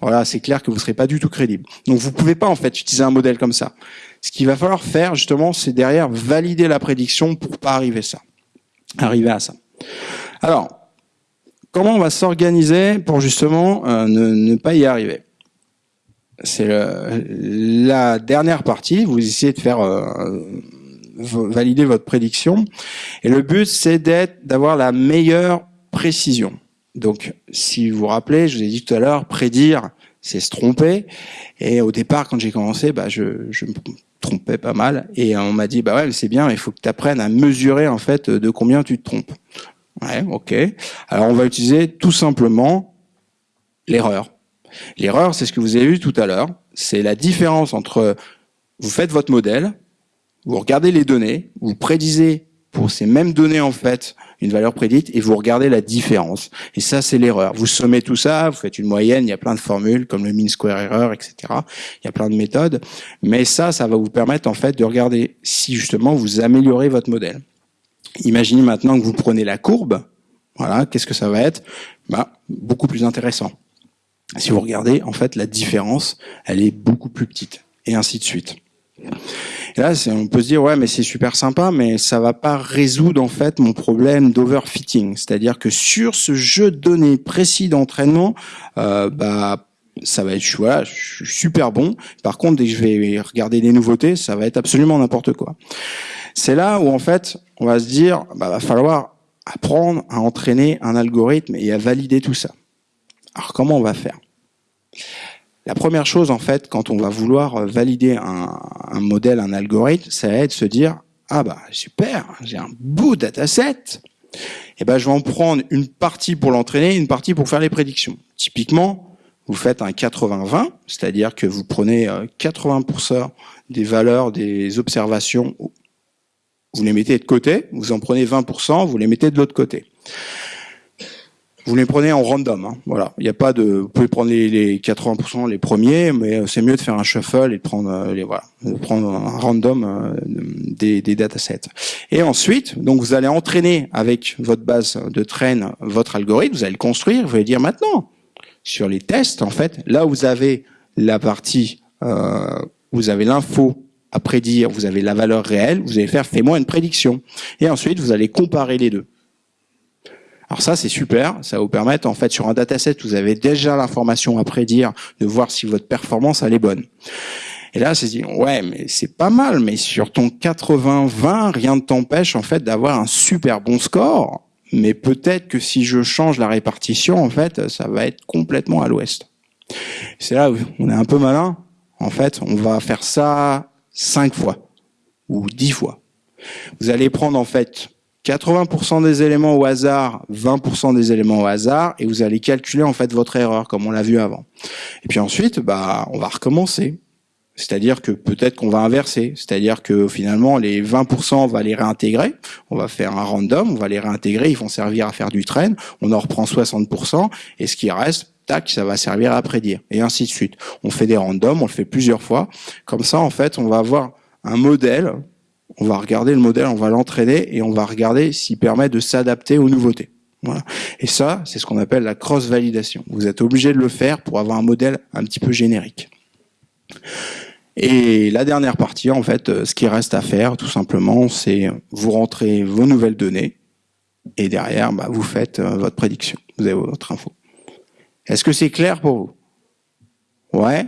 Voilà, c'est clair que vous ne serez pas du tout crédible. Donc vous pouvez pas en fait utiliser un modèle comme ça. Ce qu'il va falloir faire justement, c'est derrière valider la prédiction pour pas arriver ça, arriver à ça. Alors, comment on va s'organiser pour justement euh, ne, pas y arriver? C'est la dernière partie. Vous essayez de faire euh, valider votre prédiction, et le but c'est d'avoir la meilleure précision. Donc, si vous vous rappelez, je vous ai dit tout à l'heure, prédire, c'est se tromper. Et au départ, quand j'ai commencé, bah, je, je me trompais pas mal. Et on m'a dit, bah ouais, c'est bien, il faut que tu apprennes à mesurer en fait de combien tu te trompes. Ouais, ok. Alors on va utiliser tout simplement l'erreur. L'erreur, c'est ce que vous avez vu tout à l'heure. C'est la différence entre vous faites votre modèle, vous regardez les données, vous prédisez pour ces mêmes données en fait une valeur prédite et vous regardez la différence. Et ça, c'est l'erreur. Vous sommez tout ça, vous faites une moyenne, il y a plein de formules comme le mean square error, etc. Il y a plein de méthodes. Mais ça, ça va vous permettre en fait de regarder si justement vous améliorez votre modèle. Imaginez maintenant que vous prenez la courbe. Voilà, qu'est-ce que ça va être? Bah, Beaucoup plus intéressant. Si vous regardez, en fait, la différence, elle est beaucoup plus petite. Et ainsi de suite. Et là, on peut se dire, ouais, mais c'est super sympa, mais ça va pas résoudre, en fait, mon problème d'overfitting. C'est-à-dire que sur ce jeu de données précis d'entraînement, euh, bah, ça va être, voilà, super bon. Par contre, dès que je vais regarder des nouveautés, ça va être absolument n'importe quoi. C'est là où en fait, on va se dire, bah, va falloir apprendre à entraîner un algorithme et à valider tout ça. Alors comment on va faire? La première chose en fait, quand on va vouloir valider un, modèle, un algorithme, ça va être se dire, ah bah super, j'ai un beau dataset. Et eh ben je vais en prendre une partie pour l'entraîner, une partie pour faire les prédictions. Typiquement, vous faites un 80-20, c'est-à-dire que vous prenez 80% euh, des valeurs des observations vous les mettez de côté, vous en prenez 20%, vous les mettez de l'autre côté. Vous les prenez en random, hein. voilà. Il n'y a pas de, vous pouvez prendre les, 80% les premiers, mais c'est mieux de faire un shuffle et de prendre euh, les voilà, de prendre un random euh, des, des datasets. Et ensuite, donc vous allez entraîner avec votre base de train votre algorithme, vous allez le construire, vous allez dire maintenant sur les tests en fait, là vous avez la partie, euh, vous avez l'info à prédire, vous avez la valeur réelle, vous allez faire fais-moi une prédiction. Et ensuite, vous allez comparer les deux. Alors ça, c'est super. Ça vous permettre, en fait, sur un dataset, vous avez déjà l'information à prédire, de voir si votre performance, elle est bonne. Et là, c'est dit, ouais, mais c'est pas mal, mais sur ton 80-20, rien ne t'empêche, en fait, d'avoir un super bon score. Mais peut-être que si je change la répartition, en fait, ça va être complètement à l'ouest. C'est là où on est un peu malin. En fait, on va faire ça 5 fois ou 10 fois. Vous allez prendre en fait 80% des éléments au hasard, 20% des éléments au hasard, et vous allez calculer en fait votre erreur, comme on l'a vu avant. Et puis ensuite, bah, on va recommencer. C'est-à-dire que peut-être qu'on va inverser. C'est-à-dire que finalement, les 20%, on va les réintégrer. On va faire un random, on va les réintégrer. Ils vont servir à faire du train. On en reprend 60%. Et ce qui reste, tac, ça va servir à prédire. Et ainsi de suite. On fait des randoms, on le fait plusieurs fois. Comme ça, en fait, on va avoir un modèle. On va regarder le modèle, on va l'entraîner et on va regarder s'il permet de s'adapter aux nouveautés. Voilà. Et ça, c'est ce qu'on appelle la cross-validation. Vous êtes obligé de le faire pour avoir un modèle un petit peu générique. Et la dernière partie, en fait, euh, ce qui reste à faire, tout simplement, c'est vous rentrez vos nouvelles données et derrière, bah, vous faites euh, votre prédiction. Vous avez votre info. Est-ce que c'est clair pour vous? Ouais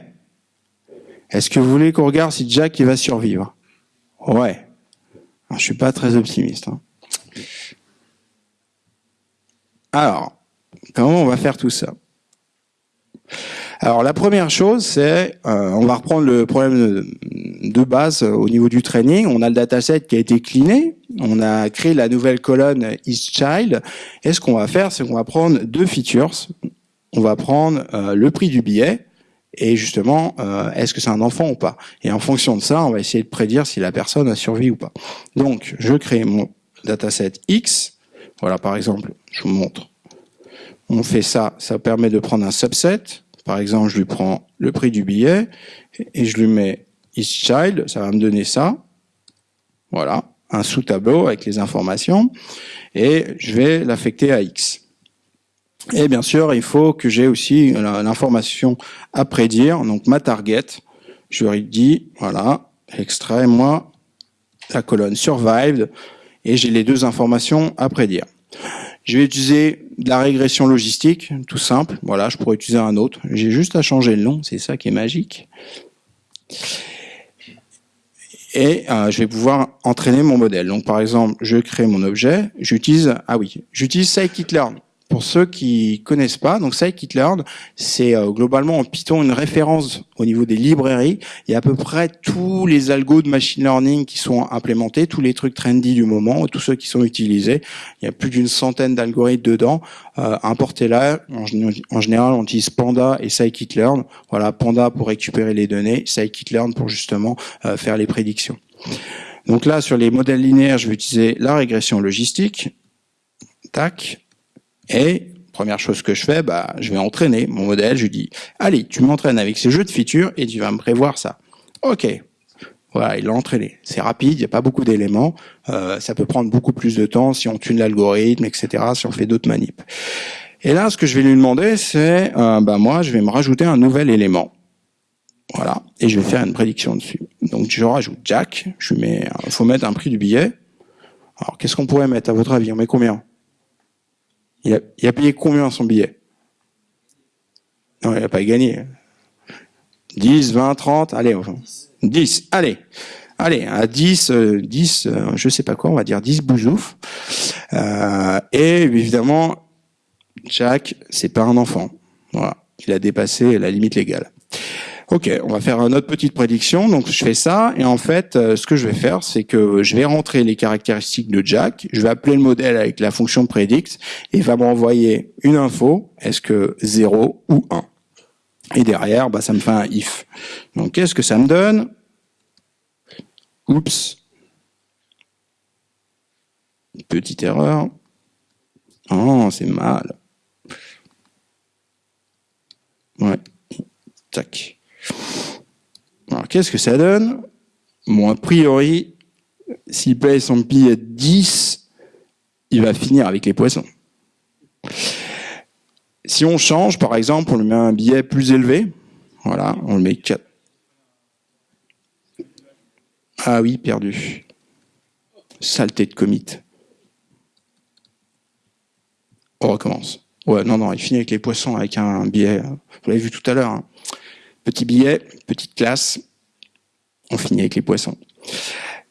Est-ce que vous voulez qu'on regarde si Jack va survivre? Ouais. Alors, je suis pas très optimiste. Hein. Alors, comment on va faire tout ça? Alors la première chose, c'est, euh, on va reprendre le problème de, base au niveau du training. On a le dataset qui a été cleané, on a créé la nouvelle colonne isChild. Et ce qu'on va faire, c'est qu'on va prendre deux features. On va prendre euh, le prix du billet et justement, euh, est-ce que c'est un enfant ou pas? Et en fonction de ça, on va essayer de prédire si la personne a survécu ou pas. Donc, je crée mon dataset X. Voilà, par exemple, je vous montre. On fait ça, ça permet de prendre un subset par exemple, je lui prends le prix du billet et je lui mets isChild, ça va me donner ça. Voilà, un sous-tableau avec les informations et je vais l'affecter à X. Et bien sûr, il faut que j'ai aussi l'information à prédire, donc ma target. Je lui dis, voilà, extrait-moi la colonne survived et j'ai les deux informations à prédire. Je vais utiliser de la régression logistique, tout simple. Voilà, je pourrais utiliser un autre. J'ai juste à changer le nom, c'est ça qui est magique. Et euh, je vais pouvoir entraîner mon modèle. Donc par exemple, je crée mon objet, j'utilise, ah oui, j'utilise scikit-learn. Pour ceux qui connaissent pas, donc scikit-learn, c'est euh, globalement en Python une référence au niveau des librairies. Il y a à peu près tous les algos de machine learning qui sont implémentés, tous les trucs trendy du moment, tous ceux qui sont utilisés. Il y a plus d'une centaine d'algorithmes dedans. Euh, Importez-la. En, général, on utilise Panda et scikit-learn. Voilà, Panda pour récupérer les données, scikit-learn pour justement euh, faire les prédictions. Donc là, sur les modèles linéaires, je vais utiliser la régression logistique. Tac. Et première chose que je fais, bah, je vais entraîner mon modèle. Je lui dis, allez, tu m'entraînes avec ces jeux de features et tu vas me prévoir ça. Ok. Voilà, il l'a entraîné. C'est rapide, il n'y a pas beaucoup d'éléments. Euh, ça peut prendre beaucoup plus de temps si on tune l'algorithme, etc., si on fait d'autres manips. Et là, ce que je vais lui demander, c'est, euh, bah, moi, je vais me rajouter un nouvel élément. Voilà, et je vais faire une prédiction dessus. Donc, je rajoute Jack. Je mets, faut mettre un prix du billet. Alors, qu'est-ce qu'on pourrait mettre à votre avis? On met combien? Il a, payé combien son billet? Non, il n'a pas gagné. 10, 20, 30, allez, enfin, 10, allez. Allez, à 10, 10, euh, je sais pas quoi, on va dire 10 bouzouf. Euh, et évidemment, Jack, c'est pas un enfant. Voilà, il a dépassé la limite légale. Ok, on va faire une autre petite prédiction. Donc je fais ça et en fait, euh, ce que je vais faire, c'est que je vais rentrer les caractéristiques de Jack. Je vais appeler le modèle avec la fonction predict et il va m'envoyer une info. Est-ce que 0 ou 1 Et derrière, bah, ça me fait un if. Donc qu'est-ce que ça me donne? Oups. Petite erreur. Oh, c'est mal. Ouais. Tac. Alors, qu'est-ce que ça donne? Bon, a priori, s'il paye son billet 10, il va finir avec les poissons. Si on change, par exemple, on lui met un billet plus élevé, voilà, on le met 4. Ah oui, perdu. Saleté de commit. On recommence. Ouais, non, non, il finit avec les poissons avec un billet. Vous l'avez vu tout à l'heure. Hein. Petit billet, petite classe, on finit avec les poissons.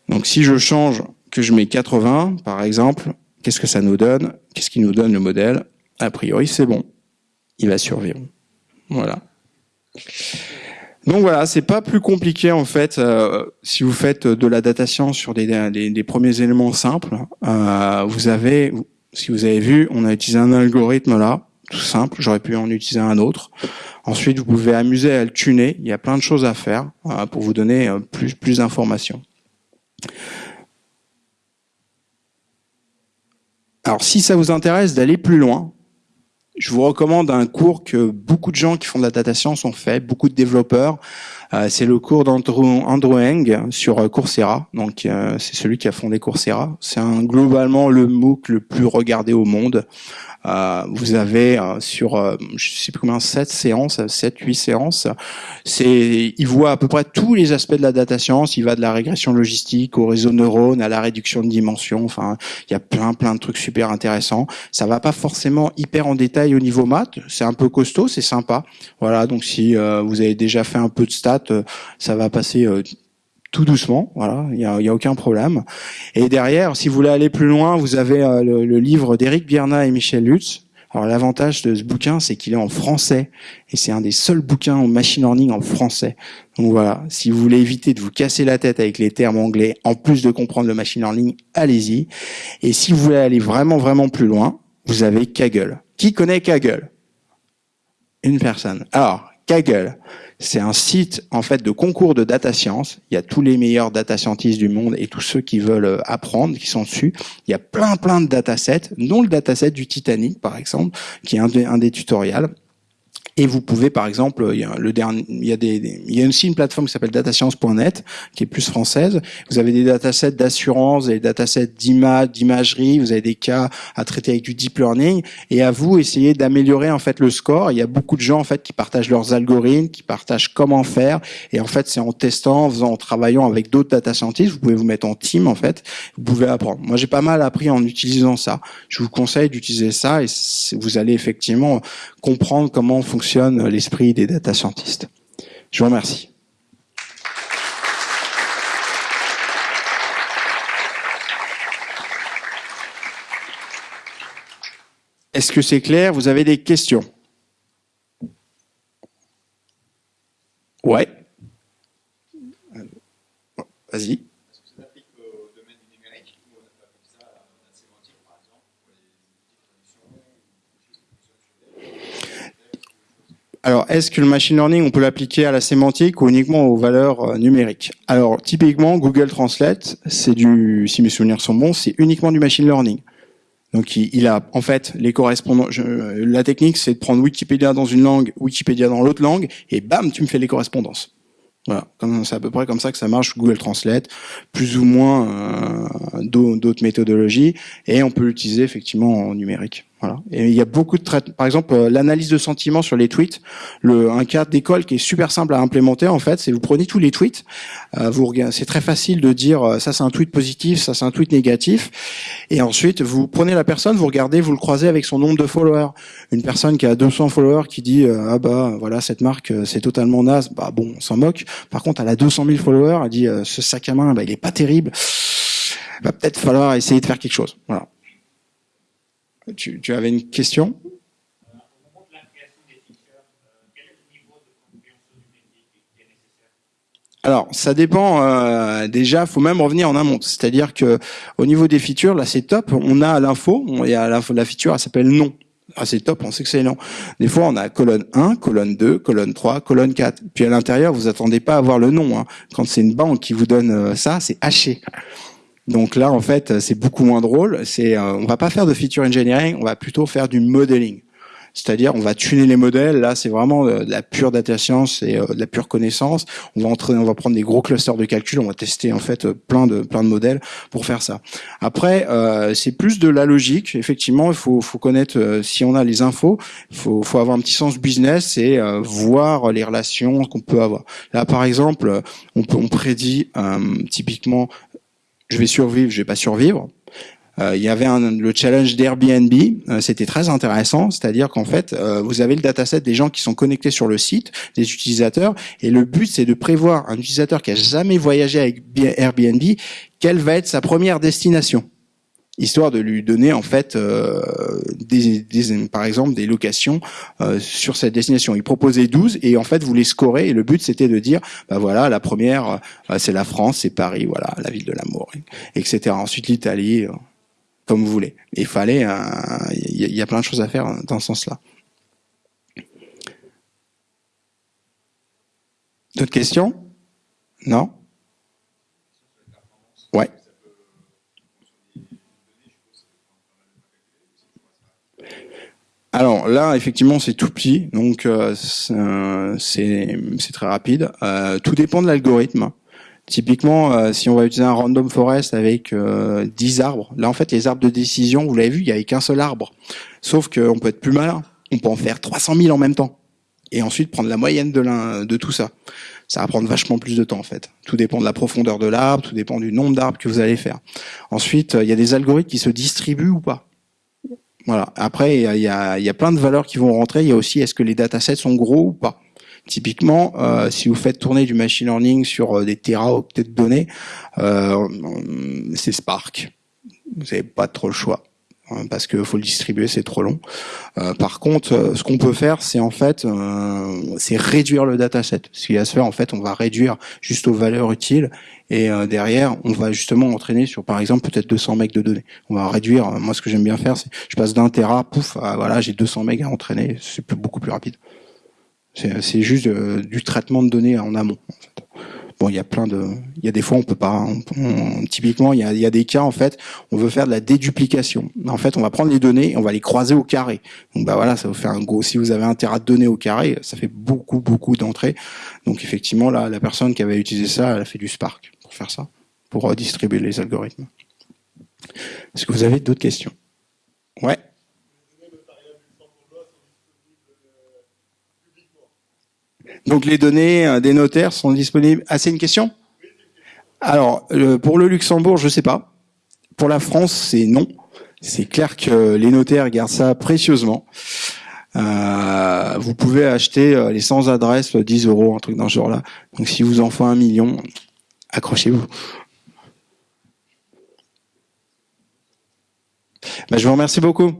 Donc si je change, que je mets 80 par exemple, qu'est-ce que ça nous donne? Qu'est-ce qui nous donne le modèle? A priori c'est bon, il va survivre. Voilà. Donc voilà, c'est pas plus compliqué en fait euh, si vous faites de la datation sur des, des, premiers éléments simples. Euh, vous avez, si vous avez vu, on a utilisé un algorithme là tout simple. J'aurais pu en utiliser un autre. Ensuite, vous pouvez amuser à le tuner. Il y a plein de choses à faire pour vous donner plus, plus d'informations. Alors, si ça vous intéresse d'aller plus loin, je vous recommande un cours que beaucoup de gens qui font de la data science ont fait, beaucoup de développeurs. Euh, c'est le cours d'Andrew Andrew Eng sur euh, Coursera. Donc, euh, c'est celui qui a fondé Coursera. C'est globalement le MOOC le plus regardé au monde. Euh, vous avez euh, sur, euh, je sais plus combien, 7 séances, 7, 8 séances. C'est, il voit à peu près tous les aspects de la data science. Il va de la régression logistique au réseau neurone, à la réduction de dimensions. Enfin, il y a plein, plein de trucs super intéressants. Ça va pas forcément hyper en détail au niveau maths. C'est un peu costaud, c'est sympa. Voilà. Donc, si vous avez déjà fait un peu de stats, ça va passer tout doucement, voilà, il y a, y a, aucun problème. Et derrière, si vous voulez aller plus loin, vous avez euh, le, livre d'Éric Bierna et Michel Lutz. Alors l'avantage de ce bouquin, c'est qu'il est en français et c'est un des seuls bouquins en machine learning en français. Donc voilà, si vous voulez éviter de vous casser la tête avec les termes anglais, en plus de comprendre le machine learning, allez-y. Et si vous voulez aller vraiment vraiment plus loin, vous avez Kaggle. Qui connaît Kaggle? Une personne. Alors Kaggle, c'est un site en fait de concours de data science. Il y a tous les meilleurs data scientists du monde et tous ceux qui veulent euh, apprendre qui sont dessus. Il y a plein plein de datasets, dont le dataset du Titanic par exemple, qui est un, un des tutoriels. Et vous pouvez, par exemple, il y a le dernier, il y a des, il y a aussi une plateforme qui s'appelle datascience.net, qui est plus française. Vous avez des datasets d'assurance, des datasets d'image, d'imagerie. Vous avez des cas à traiter avec du deep learning. Et à vous, essayer d'améliorer en fait le score. Il y a beaucoup de gens en fait qui partagent leurs algorithmes, qui partagent comment faire. Et en fait, c'est en testant, en faisant, en travaillant avec d'autres data scientists. Vous pouvez vous mettre en team en fait. Vous pouvez apprendre. Moi, j'ai pas mal appris en utilisant ça. Je vous conseille d'utiliser ça et vous allez effectivement comprendre comment fonctionne l'esprit des data scientists. Je vous remercie. Est-ce que c'est clair? Vous avez des questions? Ouais. Vas-y. Alors, est-ce que le machine learning, on peut l'appliquer à la sémantique ou uniquement aux valeurs euh, numériques? Alors, typiquement, Google Translate, c'est du, si mes souvenirs sont bons, c'est uniquement du machine learning. Donc, il, a en fait les correspondants. la technique, c'est de prendre Wikipédia dans une langue, Wikipédia dans l'autre langue, et bam, tu me fais les correspondances. Voilà, c'est à peu près comme ça que ça marche Google Translate, plus ou moins euh, d'autres méthodologies, et on peut l'utiliser effectivement en numérique. Voilà. Et il y a beaucoup de traitements. Par exemple, euh, l'analyse de sentiments sur les tweets. Le, un cas d'école qui est super simple à implémenter, en fait, c'est vous prenez tous les tweets. Euh, vous c'est très facile de dire euh, ça c'est un tweet positif, ça c'est un tweet négatif. Et ensuite, vous prenez la personne, vous regardez, vous le croisez avec son nombre de followers. Une personne qui a 200 followers qui dit ah bah voilà cette marque c'est totalement naze, bah bon on s'en moque. Par contre, elle a 200 000 followers, elle dit ce sac à main bah il est pas terrible. Va peut-être falloir essayer de faire quelque chose. Voilà. Tu, avais une question? Alors, ça dépend. Euh, déjà, faut même revenir en amont. C'est-à-dire que au niveau des features, là, c'est top. On a l'info. Il y a la feature, elle s'appelle non. Ah, c'est top, on sait que c'est non. Des fois, on a colonne 1, colonne 2, colonne 3, colonne 4. Puis à l'intérieur, vous attendez pas à voir le nom. Hein. Quand c'est une banque qui vous donne euh, ça, c'est haché. Donc là, en fait, c'est beaucoup moins drôle. C'est, euh, on va pas faire de feature engineering, on va plutôt faire du modeling. C'est-à-dire, on va tuner les modèles. Là, c'est vraiment de la pure data science et euh, de la pure connaissance. On va entrer, on va prendre des gros clusters de calcul. On va tester en fait plein de plein de modèles pour faire ça. Après, euh, c'est plus de la logique. Effectivement, il faut faut connaître euh, si on a les infos. Il faut faut avoir un petit sens business et voir les relations qu'on peut avoir. Là, par exemple, on peut on prédit typiquement je vais survivre, je vais pas survivre. Euh, il y avait le challenge d'Airbnb, euh, c'était très intéressant, c'est-à-dire qu'en fait, euh, vous avez le dataset des gens qui sont connectés sur le site, des utilisateurs, et le but c'est de prévoir un utilisateur qui a jamais voyagé avec Airbnb, quelle va être sa première destination histoire de lui donner en fait euh, des, des, par exemple des locations euh, sur cette destination. Il proposait 12 et en fait vous les scorez. et le but c'était de dire bah voilà la première euh, c'est la France, c'est Paris, voilà la ville de l'amour, etc. Ensuite l'Italie, euh, comme vous voulez. Il fallait, il y, y, a plein de choses à faire dans ce sens-là. D'autres questions? Non? Ouais. Alors là, effectivement, c'est tout petit, donc euh, c'est très rapide. Euh, tout dépend de l'algorithme. Typiquement, euh, si on va utiliser un random forest avec 10 arbres, là en fait les arbres de décision, vous l'avez vu, il n'y avait qu'un seul arbre. Sauf qu'on peut être plus malin, on peut en faire 300 000 en même temps. Et ensuite prendre la moyenne de, de tout ça. Ça va prendre vachement plus de temps en fait. Tout dépend de la profondeur de l'arbre, tout dépend du nombre d'arbres que vous allez faire. Ensuite, il y a des algorithmes qui se distribuent ou pas. Voilà. Après, il y a, y a, plein de valeurs qui vont rentrer. Il y a aussi est-ce que les datasets sont gros ou pas? Typiquement, euh, si vous faites tourner du machine learning sur euh, des teraoctets de données, euh, c'est Spark. Vous n'avez pas trop le choix. Hein, parce qu'il faut le distribuer, c'est trop long. Euh, par contre, euh, ce qu'on peut faire, c'est en fait, euh, c'est réduire le dataset. Ce qui va se faire, en fait, on va réduire juste aux valeurs utiles et derrière, on va justement entraîner sur, par exemple, peut-être 200 megs de données. On va réduire. moi, ce que j'aime bien faire, c'est, je passe d'un tera, pouf, voilà, j'ai 200 megs à entraîner. C'est beaucoup plus rapide. C'est juste du traitement de données en amont. Bon, il y a plein de, il y a des fois on peut pas. typiquement, il y a, y a des cas en fait, on veut faire de la déduplication. En fait, on va prendre les données, et on va les croiser au carré. Donc bah voilà, ça vous fait un gros. Si vous avez un terrain de données au carré, ça fait beaucoup beaucoup d'entrées. Donc effectivement, là, la personne qui avait utilisé ça, elle a fait du Spark pour faire ça, pour redistribuer les algorithmes. Est-ce que vous avez d'autres questions? Ouais. Donc les données euh, des notaires sont disponibles. Ah, c'est une question? Alors, pour le Luxembourg, je sais pas. Pour la France, c'est non. C'est clair que les notaires gardent ça précieusement. Euh, vous pouvez acheter euh, les sans adresse 10 euros, un truc dans ce genre-là. Donc si vous en faites un million, accrochez-vous. Ben, je vous remercie beaucoup.